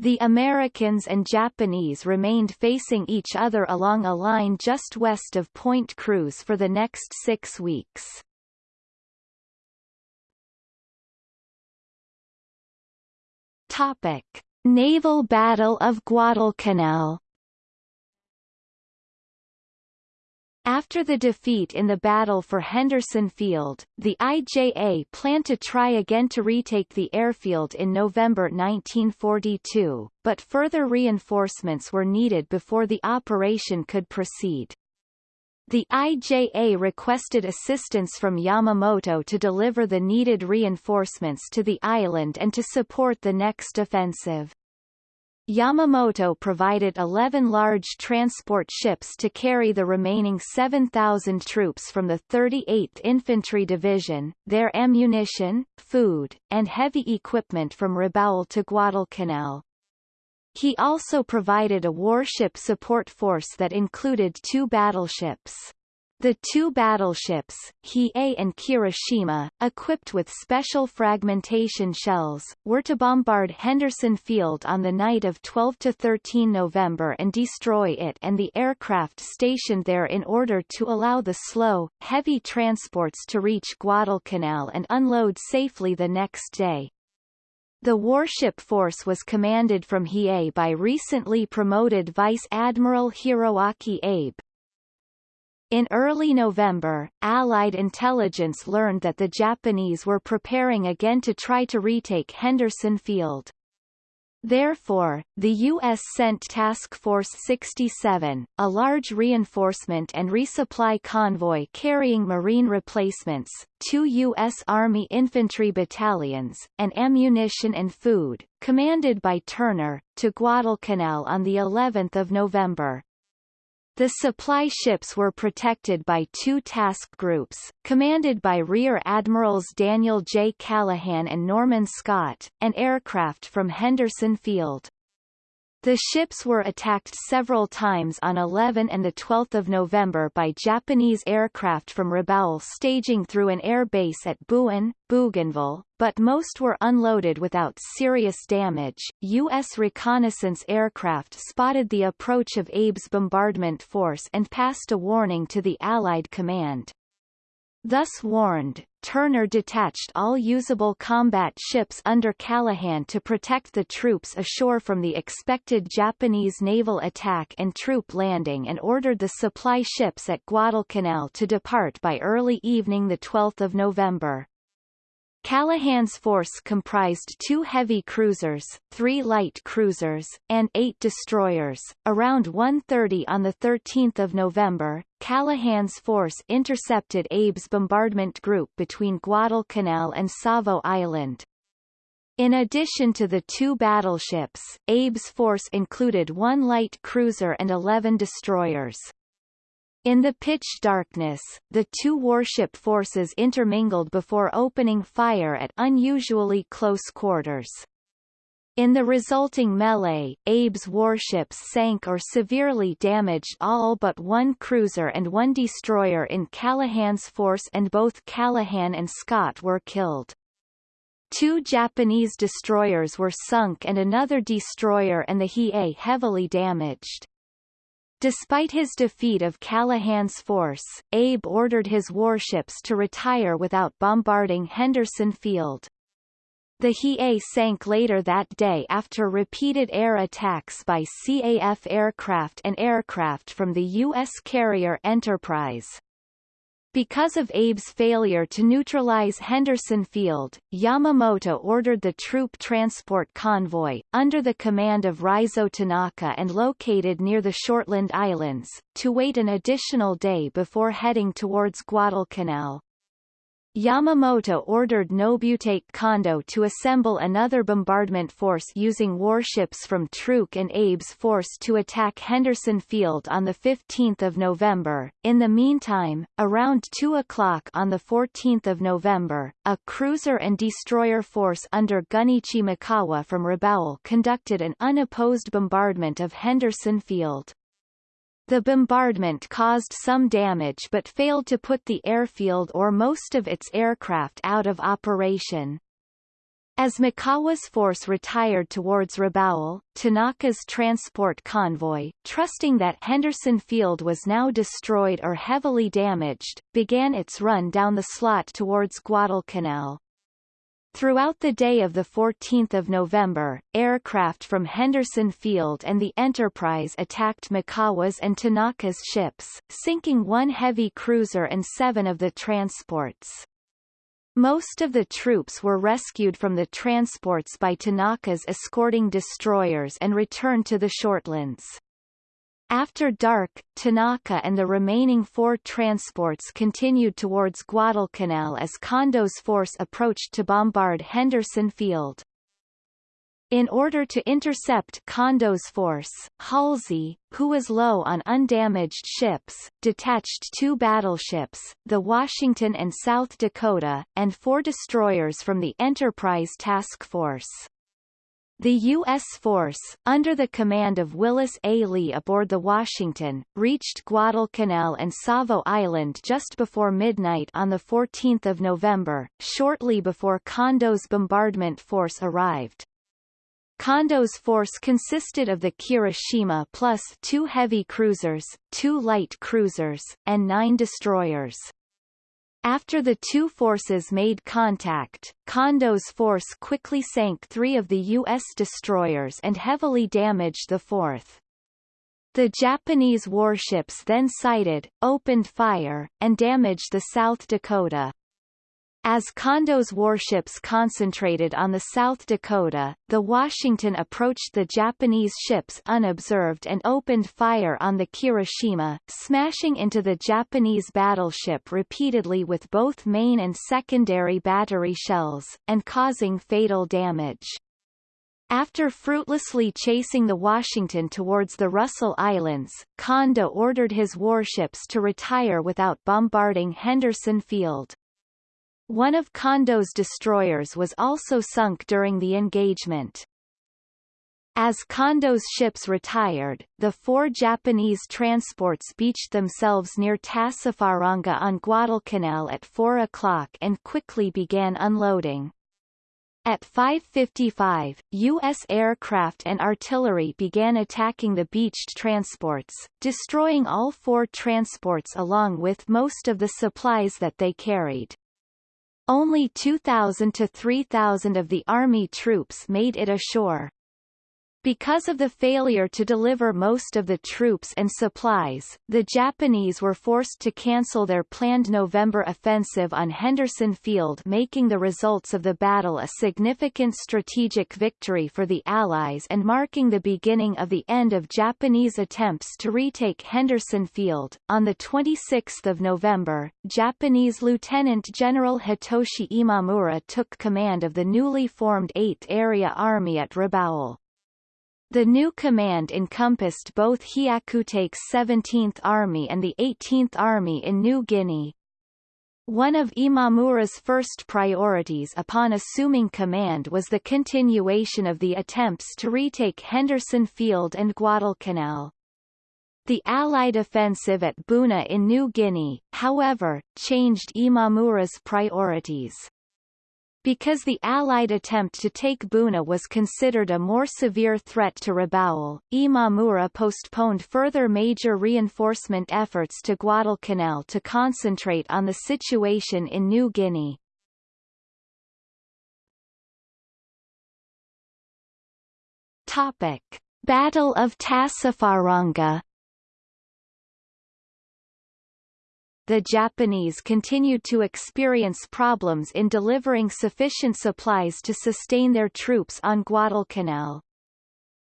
A: The Americans and Japanese remained facing each other along a line just west of Point Cruz for the next six weeks. Topic. Naval Battle of Guadalcanal After the defeat in the battle for Henderson Field, the IJA planned to try again to retake the airfield in November 1942, but further reinforcements were needed before the operation could proceed. The IJA requested assistance from Yamamoto to deliver the needed reinforcements to the island and to support the next offensive. Yamamoto provided 11 large transport ships to carry the remaining 7,000 troops from the 38th Infantry Division, their ammunition, food, and heavy equipment from Rabaul to Guadalcanal. He also provided a warship support force that included two battleships. The two battleships, Hiei and Kirishima, equipped with special fragmentation shells, were to bombard Henderson Field on the night of 12–13 November and destroy it and the aircraft stationed there in order to allow the slow, heavy transports to reach Guadalcanal and unload safely the next day. The warship force was commanded from Hiei by recently promoted Vice Admiral Hiroaki Abe, in early November, Allied intelligence learned that the Japanese were preparing again to try to retake Henderson Field. Therefore, the U.S. sent Task Force 67, a large reinforcement and resupply convoy carrying Marine replacements, two U.S. Army infantry battalions, and ammunition and food, commanded by Turner, to Guadalcanal on the 11th of November. The supply ships were protected by two task groups, commanded by Rear Admirals Daniel J. Callaghan and Norman Scott, and aircraft from Henderson Field. The ships were attacked several times on 11 and 12 November by Japanese aircraft from Rabaul staging through an air base at Buin, Bougainville, but most were unloaded without serious damage. U.S. reconnaissance aircraft spotted the approach of Abe's bombardment force and passed a warning to the Allied command. Thus warned, Turner detached all usable combat ships under Callaghan to protect the troops ashore from the expected Japanese naval attack and troop landing and ordered the supply ships at Guadalcanal to depart by early evening 12 November. Callaghan's force comprised two heavy cruisers, three light cruisers, and eight destroyers. Around 1.30 on 13 November, Callaghan's force intercepted Abe's bombardment group between Guadalcanal and Savo Island. In addition to the two battleships, Abe's force included one light cruiser and 11 destroyers. In the pitch darkness, the two warship forces intermingled before opening fire at unusually close quarters. In the resulting melee, Abe's warships sank or severely damaged all but one cruiser and one destroyer in Callaghan's force and both Callaghan and Scott were killed. Two Japanese destroyers were sunk and another destroyer and the Hiei heavily damaged. Despite his defeat of Callaghan's force, Abe ordered his warships to retire without bombarding Henderson Field. The Hiei sank later that day after repeated air attacks by CAF aircraft and aircraft from the U.S. carrier Enterprise. Because of Abe's failure to neutralize Henderson Field, Yamamoto ordered the troop transport convoy, under the command of Raizo Tanaka and located near the Shortland Islands, to wait an additional day before heading towards Guadalcanal. Yamamoto ordered Nobutake Kondo to assemble another bombardment force using warships from Truk and Abe's force to attack Henderson Field on 15 November. In the meantime, around 2 o'clock on 14 November, a cruiser and destroyer force under Gunichi Mikawa from Rabaul conducted an unopposed bombardment of Henderson Field. The bombardment caused some damage but failed to put the airfield or most of its aircraft out of operation. As Mikawa's force retired towards Rabaul, Tanaka's transport convoy, trusting that Henderson Field was now destroyed or heavily damaged, began its run down the slot towards Guadalcanal. Throughout the day of 14 November, aircraft from Henderson Field and the Enterprise attacked Mikawa's and Tanaka's ships, sinking one heavy cruiser and seven of the transports. Most of the troops were rescued from the transports by Tanaka's escorting destroyers and returned to the Shortlands. After dark, Tanaka and the remaining four transports continued towards Guadalcanal as Kondo's force approached to bombard Henderson Field. In order to intercept Kondo's force, Halsey, who was low on undamaged ships, detached two battleships, the Washington and South Dakota, and four destroyers from the Enterprise Task Force. The U.S. force, under the command of Willis A. Lee aboard the Washington, reached Guadalcanal and Savo Island just before midnight on 14 November, shortly before Kondo's bombardment force arrived. Kondo's force consisted of the Kirishima plus two heavy cruisers, two light cruisers, and nine destroyers. After the two forces made contact, Kondo's force quickly sank three of the U.S. destroyers and heavily damaged the fourth. The Japanese warships then sighted, opened fire, and damaged the South Dakota. As Kondo's warships concentrated on the South Dakota, the Washington approached the Japanese ships unobserved and opened fire on the Kirishima, smashing into the Japanese battleship repeatedly with both main and secondary battery shells, and causing fatal damage. After fruitlessly chasing the Washington towards the Russell Islands, Kondo ordered his warships to retire without bombarding Henderson Field. One of Kondo's destroyers was also sunk during the engagement. As Kondo's ships retired, the four Japanese transports beached themselves near Tassafaronga on Guadalcanal at 4 o'clock and quickly began unloading. At 5.55, U.S. aircraft and artillery began attacking the beached transports, destroying all four transports along with most of the supplies that they carried. Only 2,000 to 3,000 of the Army troops made it ashore. Because of the failure to deliver most of the troops and supplies, the Japanese were forced to cancel their planned November offensive on Henderson Field making the results of the battle a significant strategic victory for the Allies and marking the beginning of the end of Japanese attempts to retake Henderson Field. On 26 November, Japanese Lieutenant General Hitoshi Imamura took command of the newly formed 8th Area Army at Rabaul. The new command encompassed both Hyakutake's 17th Army and the 18th Army in New Guinea. One of Imamura's first priorities upon assuming command was the continuation of the attempts to retake Henderson Field and Guadalcanal. The Allied offensive at Buna in New Guinea, however, changed Imamura's priorities. Because the Allied attempt to take Buna was considered a more severe threat to Rabaul, Imamura postponed further major reinforcement efforts to Guadalcanal to concentrate on the situation in New Guinea. Topic. Battle of Tassafaronga the Japanese continued to experience problems in delivering sufficient supplies to sustain their troops on Guadalcanal.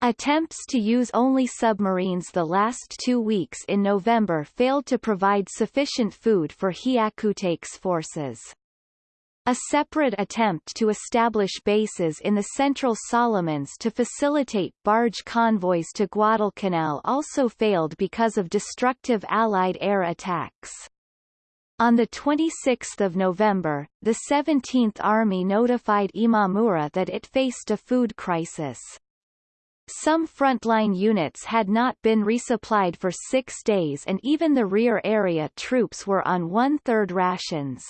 A: Attempts to use only submarines the last two weeks in November failed to provide sufficient food for Hyakutake's forces. A separate attempt to establish bases in the Central Solomons to facilitate barge convoys to Guadalcanal also failed because of destructive Allied air attacks. On 26 November, the 17th Army notified Imamura that it faced a food crisis. Some frontline units had not been resupplied for six days and even the rear area troops were on one-third rations.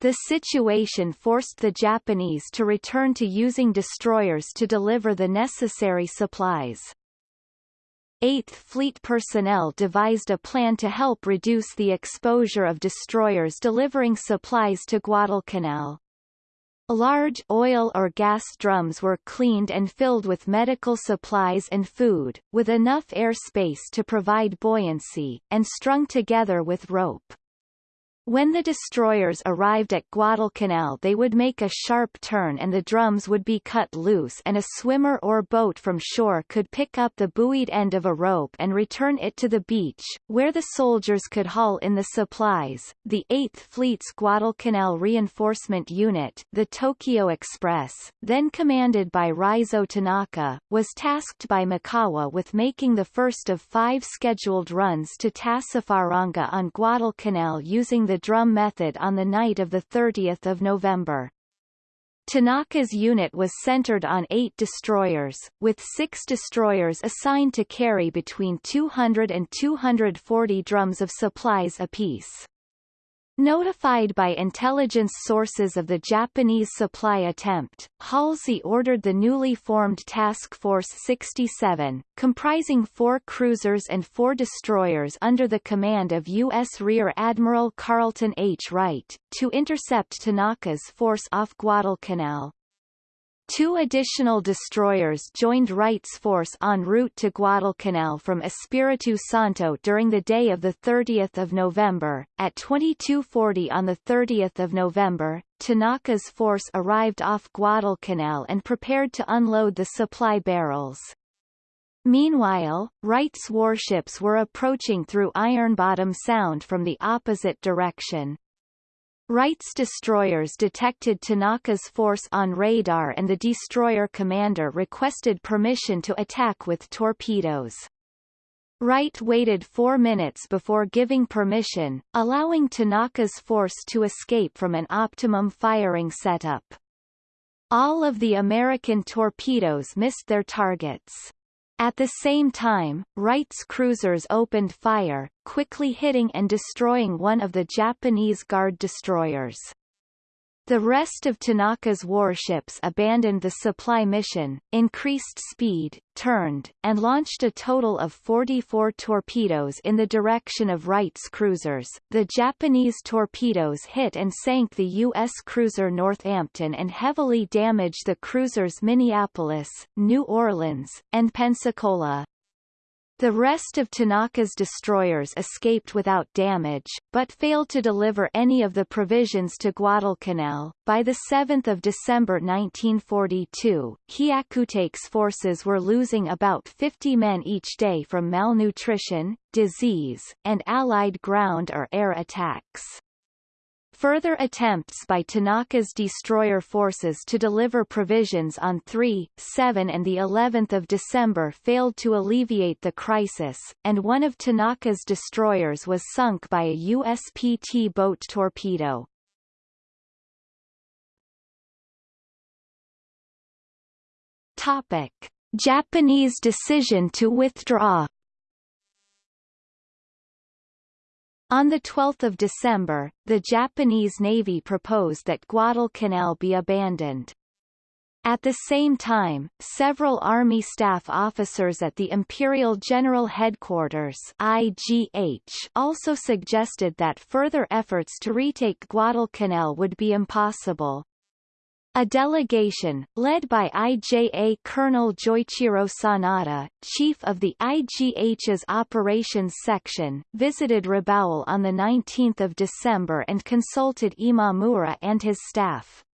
A: The situation forced the Japanese to return to using destroyers to deliver the necessary supplies. 8th Fleet personnel devised a plan to help reduce the exposure of destroyers delivering supplies to Guadalcanal. Large oil or gas drums were cleaned and filled with medical supplies and food, with enough air space to provide buoyancy, and strung together with rope. When the destroyers arrived at Guadalcanal they would make a sharp turn and the drums would be cut loose and a swimmer or boat from shore could pick up the buoyed end of a rope and return it to the beach, where the soldiers could haul in the supplies. The 8th Fleet's Guadalcanal Reinforcement Unit, the Tokyo Express, then commanded by Raizo Tanaka, was tasked by Mikawa with making the first of five scheduled runs to Tassafaronga on Guadalcanal using the drum method on the night of 30 November. Tanaka's unit was centered on eight destroyers, with six destroyers assigned to carry between 200 and 240 drums of supplies apiece. Notified by intelligence sources of the Japanese supply attempt, Halsey ordered the newly formed Task Force 67, comprising four cruisers and four destroyers under the command of U.S. Rear Admiral Carleton H. Wright, to intercept Tanaka's force off Guadalcanal. Two additional destroyers joined Wright's force en route to Guadalcanal from Espiritu Santo during the day of 30 November. At 2240 on 30 November, Tanaka's force arrived off Guadalcanal and prepared to unload the supply barrels. Meanwhile, Wright's warships were approaching through Iron Bottom Sound from the opposite direction. Wright's destroyers detected Tanaka's force on radar and the destroyer commander requested permission to attack with torpedoes. Wright waited four minutes before giving permission, allowing Tanaka's force to escape from an optimum firing setup. All of the American torpedoes missed their targets. At the same time, Wright's cruisers opened fire, quickly hitting and destroying one of the Japanese guard destroyers. The rest of Tanaka's warships abandoned the supply mission, increased speed, turned, and launched a total of 44 torpedoes in the direction of Wright's cruisers. The Japanese torpedoes hit and sank the U.S. cruiser Northampton and heavily damaged the cruisers Minneapolis, New Orleans, and Pensacola. The rest of Tanaka's destroyers escaped without damage, but failed to deliver any of the provisions to Guadalcanal. By 7 December 1942, Hyakutake's forces were losing about 50 men each day from malnutrition, disease, and Allied ground or air attacks. Further attempts by Tanaka's destroyer forces to deliver provisions on 3, 7 and the 11th of December failed to alleviate the crisis, and one of Tanaka's destroyers was sunk by a USPT boat torpedo. Topic: Japanese decision to withdraw On 12 December, the Japanese Navy proposed that Guadalcanal be abandoned. At the same time, several Army staff officers at the Imperial General Headquarters IGH also suggested that further efforts to retake Guadalcanal would be impossible. A delegation, led by IJA Colonel Joichiro Sanada, chief of the IGH's Operations Section, visited Rabaul on 19 December and consulted Imamura and his staff.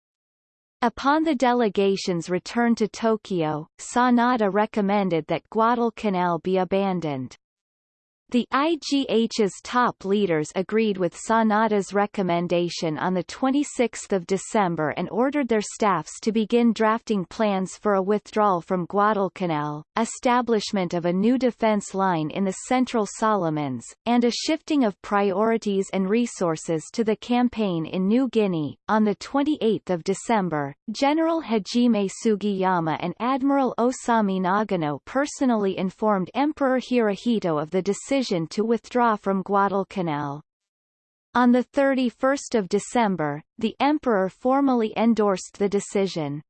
A: Upon the delegation's return to Tokyo, Sanada recommended that Guadalcanal be abandoned. The IGH's top leaders agreed with Sanada's recommendation on 26 December and ordered their staffs to begin drafting plans for a withdrawal from Guadalcanal, establishment of a new defense line in the Central Solomons, and a shifting of priorities and resources to the campaign in New Guinea. On 28 December, General Hajime Sugiyama and Admiral Osami Nagano personally informed Emperor Hirohito of the decision decision to withdraw from Guadalcanal. On 31 December, the emperor formally endorsed the decision.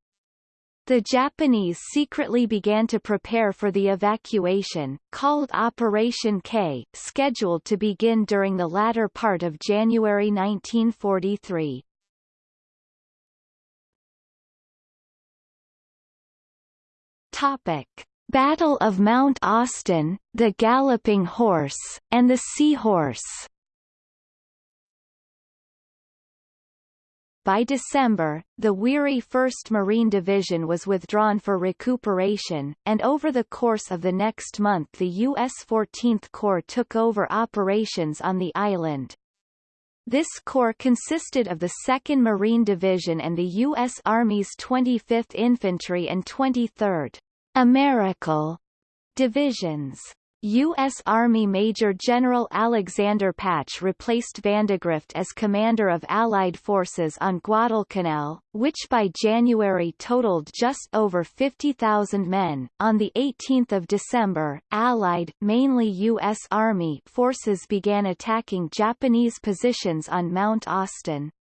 A: The Japanese secretly began to prepare for the evacuation, called Operation K, scheduled to begin during the latter part of January 1943. Topic. Battle of Mount Austin, the Galloping Horse, and the Seahorse By December, the weary 1st Marine Division was withdrawn for recuperation, and over the course of the next month the U.S. 14th Corps took over operations on the island. This corps consisted of the 2nd Marine Division and the U.S. Army's 25th Infantry and 23rd Americal divisions. U.S. Army Major General Alexander Patch replaced Vandegrift as commander of Allied forces on Guadalcanal, which by January totaled just over 50,000 men. On 18 December, Allied mainly U.S. Army forces began attacking Japanese positions on Mount Austin.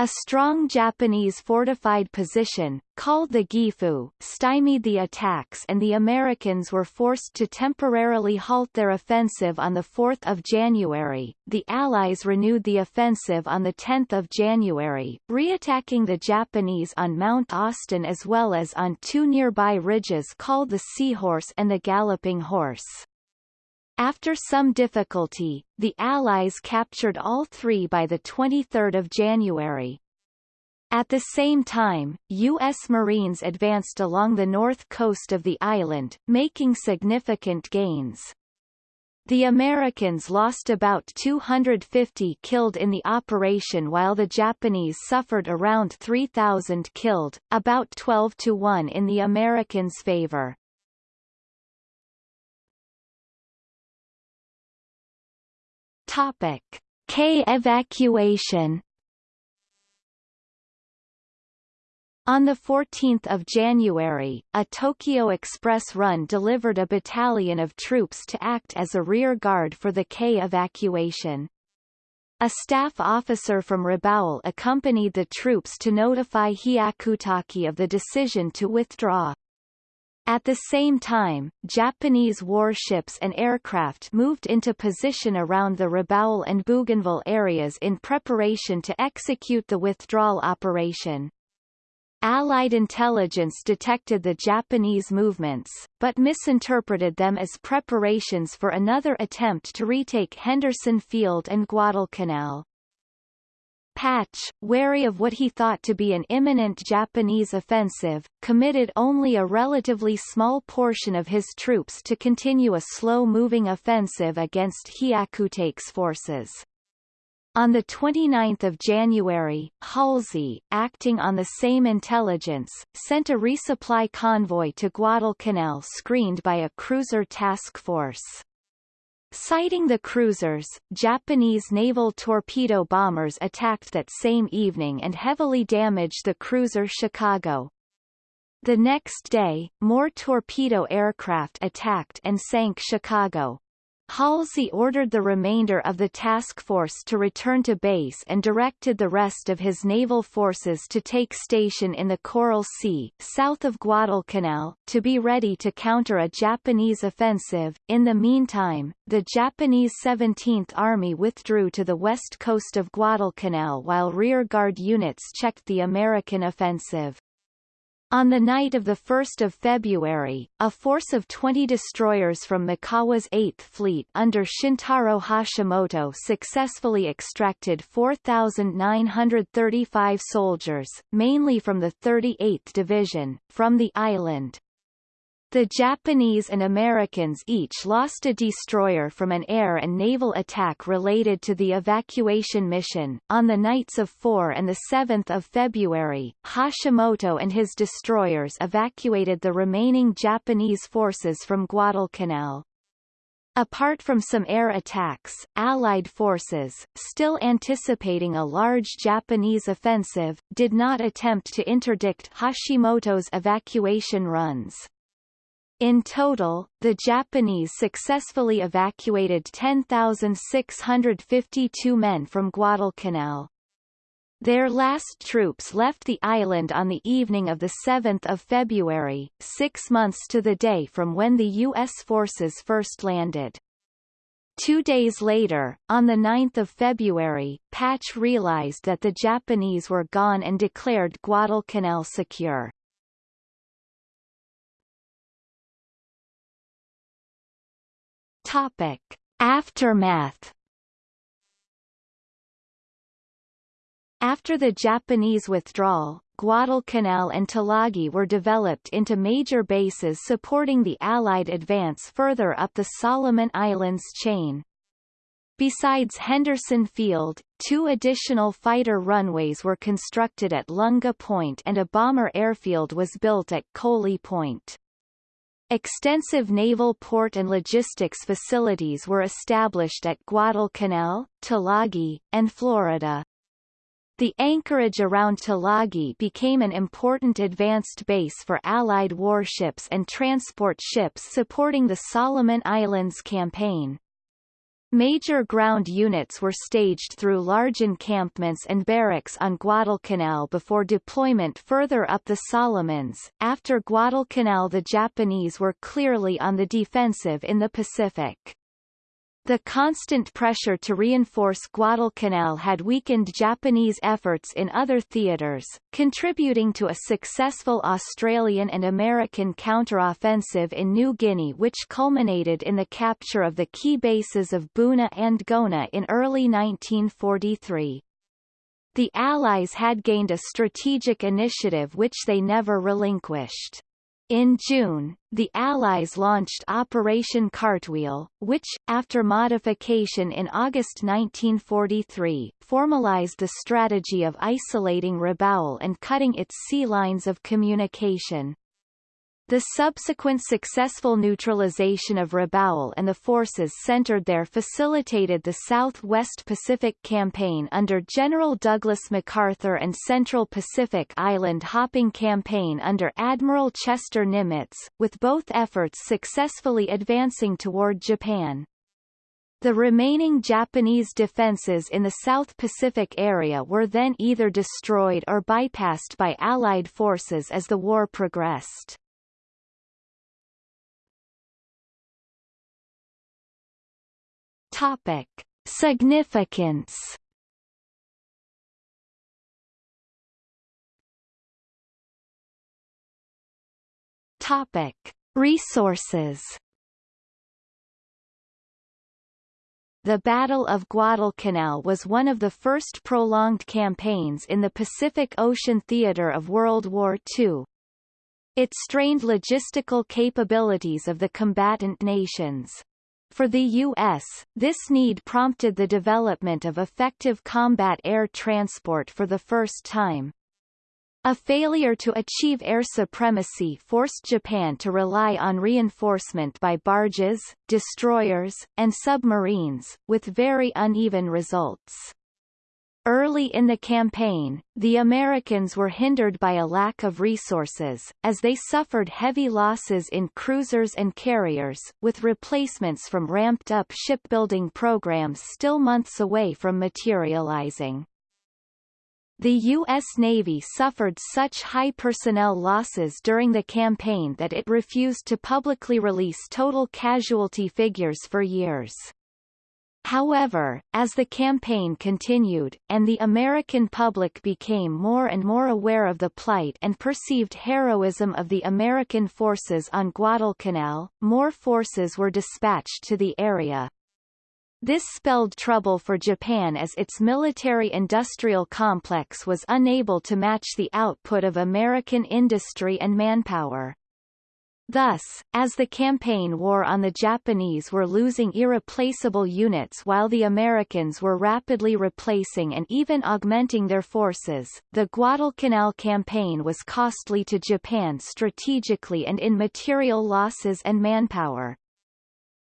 A: A strong Japanese fortified position, called the Gifu, stymied the attacks and the Americans were forced to temporarily halt their offensive on 4 January. The Allies renewed the offensive on 10 January, reattacking the Japanese on Mount Austin as well as on two nearby ridges called the Seahorse and the Galloping Horse. After some difficulty, the Allies captured all three by 23 January. At the same time, U.S. Marines advanced along the north coast of the island, making significant gains. The Americans lost about 250 killed in the operation while the Japanese suffered around 3,000 killed, about 12 to 1 in the Americans' favor. Topic: K evacuation. On 14 January, a Tokyo Express run delivered a battalion of troops to act as a rear guard for the K evacuation. A staff officer from Rabaul accompanied the troops to notify Hyakutake of the decision to withdraw. At the same time, Japanese warships and aircraft moved into position around the Rabaul and Bougainville areas in preparation to execute the withdrawal operation. Allied intelligence detected the Japanese movements, but misinterpreted them as preparations for another attempt to retake Henderson Field and Guadalcanal. Patch, wary of what he thought to be an imminent Japanese offensive, committed only a relatively small portion of his troops to continue a slow-moving offensive against Hyakutake's forces. On 29 January, Halsey, acting on the same intelligence, sent a resupply convoy to Guadalcanal screened by a cruiser task force. Sighting the cruisers, Japanese naval torpedo bombers attacked that same evening and heavily damaged the cruiser Chicago. The next day, more torpedo aircraft attacked and sank Chicago. Halsey ordered the remainder of the task force to return to base and directed the rest of his naval forces to take station in the Coral Sea, south of Guadalcanal, to be ready to counter a Japanese offensive. In the meantime, the Japanese 17th Army withdrew to the west coast of Guadalcanal while rearguard units checked the American offensive. On the night of 1 February, a force of 20 destroyers from Mikawa's 8th Fleet under Shintaro Hashimoto successfully extracted 4,935 soldiers, mainly from the 38th Division, from the island. The Japanese and Americans each lost a destroyer from an air and naval attack related to the evacuation mission. On the nights of 4 and 7 February, Hashimoto and his destroyers evacuated the remaining Japanese forces from Guadalcanal. Apart from some air attacks, Allied forces, still anticipating a large Japanese offensive, did not attempt to interdict Hashimoto's evacuation runs. In total, the Japanese successfully evacuated 10,652 men from Guadalcanal. Their last troops left the island on the evening of 7 February, six months to the day from when the U.S. forces first landed. Two days later, on 9 February, Patch realized that the Japanese were gone and declared Guadalcanal secure. Topic. Aftermath After the Japanese withdrawal, Guadalcanal and Tulagi were developed into major bases supporting the Allied advance further up the Solomon Islands chain. Besides Henderson Field, two additional fighter runways were constructed at Lunga Point and a bomber airfield was built at Koli Point. Extensive naval port and logistics facilities were established at Guadalcanal, Tulagi, and Florida. The anchorage around Tulagi became an important advanced base for Allied warships and transport ships supporting the Solomon Islands campaign. Major ground units were staged through large encampments and barracks on Guadalcanal before deployment further up the Solomons. After Guadalcanal the Japanese were clearly on the defensive in the Pacific. The constant pressure to reinforce Guadalcanal had weakened Japanese efforts in other theaters, contributing to a successful Australian and American counteroffensive in New Guinea which culminated in the capture of the key bases of Buna and Gona in early 1943. The Allies had gained a strategic initiative which they never relinquished. In June, the Allies launched Operation Cartwheel, which, after modification in August 1943, formalized the strategy of isolating Rabaul and cutting its sea lines of communication. The subsequent successful neutralization of Rabaul and the forces centered there facilitated the Southwest Pacific Campaign under General Douglas MacArthur and Central Pacific Island Hopping Campaign under Admiral Chester Nimitz, with both efforts successfully advancing toward Japan. The remaining Japanese defenses in the South Pacific area were then either destroyed or bypassed by Allied forces as the war progressed. Topic: Significance. Topic: Resources. The Battle of Guadalcanal was one of the first prolonged campaigns in the Pacific Ocean theater of World War II. It strained logistical capabilities of the combatant nations. For the U.S., this need prompted the development of effective combat air transport for the first time. A failure to achieve air supremacy forced Japan to rely on reinforcement by barges, destroyers, and submarines, with very uneven results. Early in the campaign, the Americans were hindered by a lack of resources, as they suffered heavy losses in cruisers and carriers, with replacements from ramped-up shipbuilding programs still months away from materializing. The U.S. Navy suffered such high personnel losses during the campaign that it refused to publicly release total casualty figures for years. However, as the campaign continued, and the American public became more and more aware of the plight and perceived heroism of the American forces on Guadalcanal, more forces were dispatched to the area. This spelled trouble for Japan as its military-industrial complex was unable to match the output of American industry and manpower. Thus, as the campaign wore on the Japanese were losing irreplaceable units while the Americans were rapidly replacing and even augmenting their forces, the Guadalcanal campaign was costly to Japan strategically and in material losses and manpower.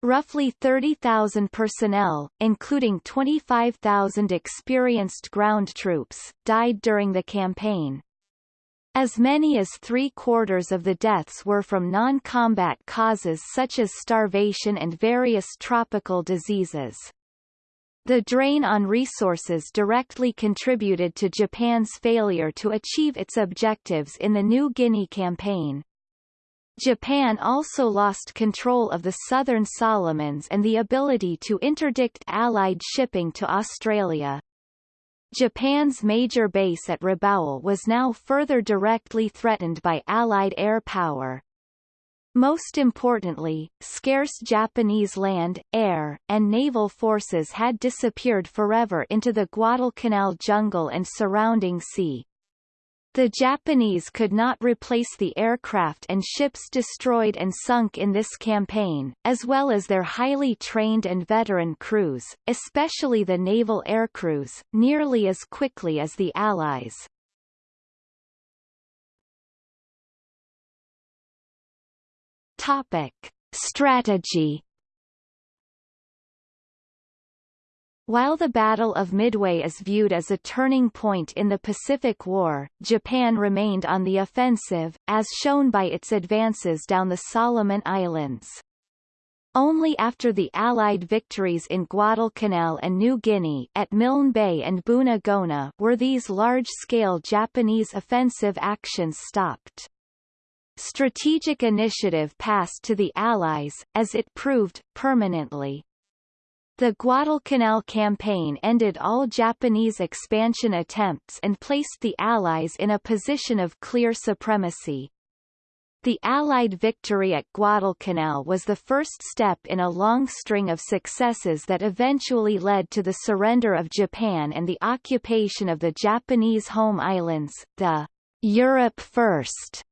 A: Roughly 30,000 personnel, including 25,000 experienced ground troops, died during the campaign. As many as three-quarters of the deaths were from non-combat causes such as starvation and various tropical diseases. The drain on resources directly contributed to Japan's failure to achieve its objectives in the New Guinea campaign. Japan also lost control of the southern Solomons and the ability to interdict Allied shipping to Australia. Japan's major base at Rabaul was now further directly threatened by Allied air power. Most importantly, scarce Japanese land, air, and naval forces had disappeared forever into the Guadalcanal jungle and surrounding sea. The Japanese could not replace the aircraft and ships destroyed and sunk in this campaign, as well as their highly trained and veteran crews, especially the naval aircrews, nearly as quickly as the Allies. Topic. Strategy While the Battle of Midway is viewed as a turning point in the Pacific War, Japan remained on the offensive, as shown by its advances down the Solomon Islands. Only after the Allied victories in Guadalcanal and New Guinea at Milne Bay and Buna Gona were these large-scale Japanese offensive actions stopped. Strategic initiative passed to the Allies, as it proved, permanently. The Guadalcanal campaign ended all Japanese expansion attempts and placed the Allies in a position of clear supremacy. The Allied victory at Guadalcanal was the first step in a long string of successes that eventually led to the surrender of Japan and the occupation of the Japanese home islands. The Europe First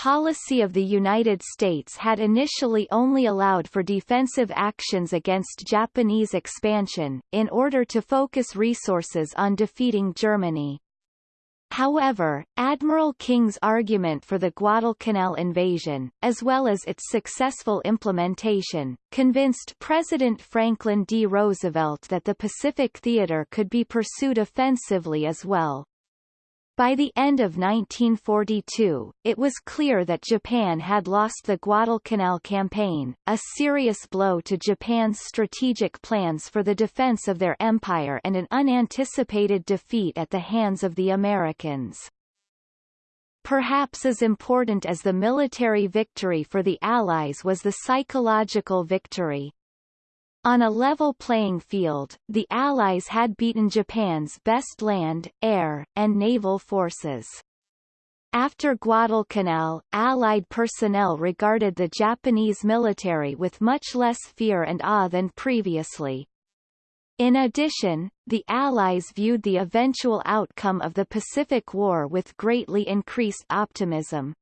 A: policy of the United States had initially only allowed for defensive actions against Japanese expansion, in order to focus resources on defeating Germany. However, Admiral King's argument for the Guadalcanal invasion, as well as its successful implementation, convinced President Franklin D. Roosevelt that the Pacific Theater could be pursued offensively as well. By the end of 1942, it was clear that Japan had lost the Guadalcanal campaign, a serious blow to Japan's strategic plans for the defense of their empire and an unanticipated defeat at the hands of the Americans. Perhaps as important as the military victory for the Allies was the psychological victory. On a level playing field, the Allies had beaten Japan's best land, air, and naval forces. After Guadalcanal, Allied personnel regarded the Japanese military with much less fear and awe than previously. In addition, the Allies viewed the eventual outcome of the Pacific War with greatly increased optimism.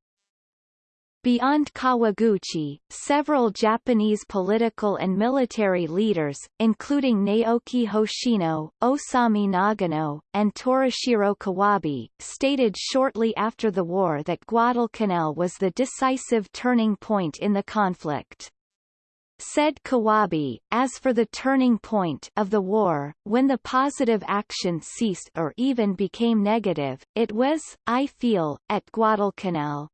A: Beyond Kawaguchi, several Japanese political and military leaders, including Naoki Hoshino, Osami Nagano, and Torashiro Kawabe, stated shortly after the war that Guadalcanal was the decisive turning point in the conflict. Said Kawabe, as for the turning point of the war, when the positive action ceased or even became negative, it was, I feel, at Guadalcanal.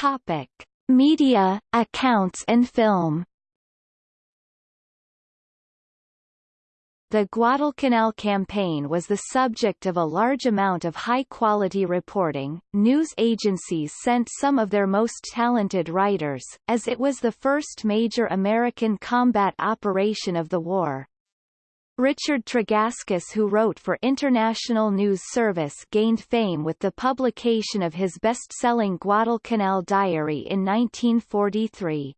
A: Topic: Media, accounts and film. The Guadalcanal campaign was the subject of a large amount of high-quality reporting. News agencies sent some of their most talented writers, as it was the first major American combat operation of the war. Richard Tregaskis who wrote for International News Service gained fame with the publication of his best-selling Guadalcanal Diary in 1943.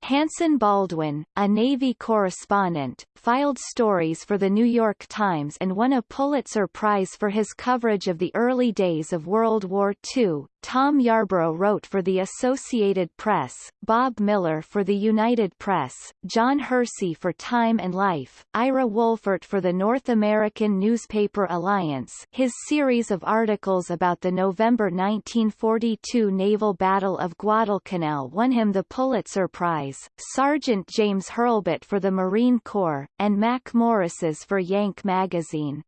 A: Hanson Baldwin, a Navy correspondent, filed stories for The New York Times and won a Pulitzer Prize for his coverage of the early days of World War II. Tom Yarbrough wrote for the Associated Press, Bob Miller for the United Press, John Hersey for Time and Life, Ira Wolfert for the North American Newspaper Alliance his series of articles about the November 1942 naval battle of Guadalcanal won him the Pulitzer Prize, Sergeant James Hurlbut for the Marine Corps, and Mack Morriss for Yank magazine.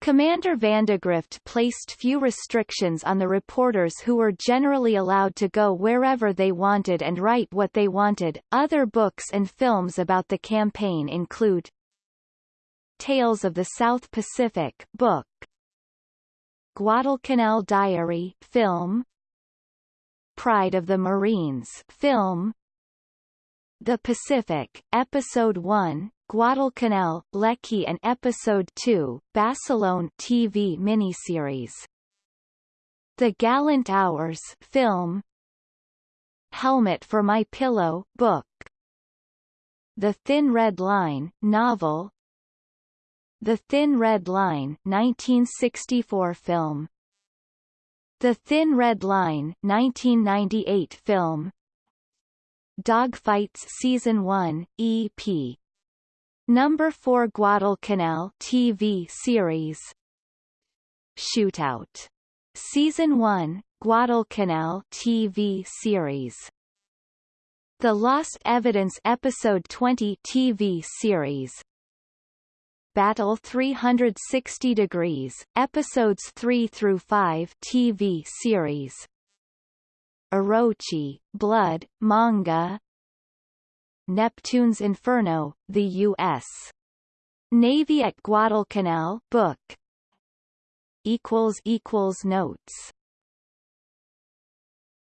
A: Commander Vandegrift placed few restrictions on the reporters who were generally allowed to go wherever they wanted and write what they wanted. Other books and films about the campaign include Tales of the South Pacific book, Guadalcanal Diary film, Pride of the Marines film, The Pacific, Episode 1, Guadalcanal, Leckie and Episode 2, Basilone TV miniseries. The Gallant Hours film. Helmet for My Pillow book. The Thin Red Line novel. The Thin Red Line 1964 film. The Thin Red Line 1998 film. Dogfights Season 1, EP Number 4 Guadalcanal TV series Shootout. Season 1, Guadalcanal TV series The Lost Evidence Episode 20 TV series Battle 360 Degrees, Episodes 3 through 5 TV series. Orochi, Blood, manga. Neptune's Inferno, the U.S. Navy at Guadalcanal book. Equals equals notes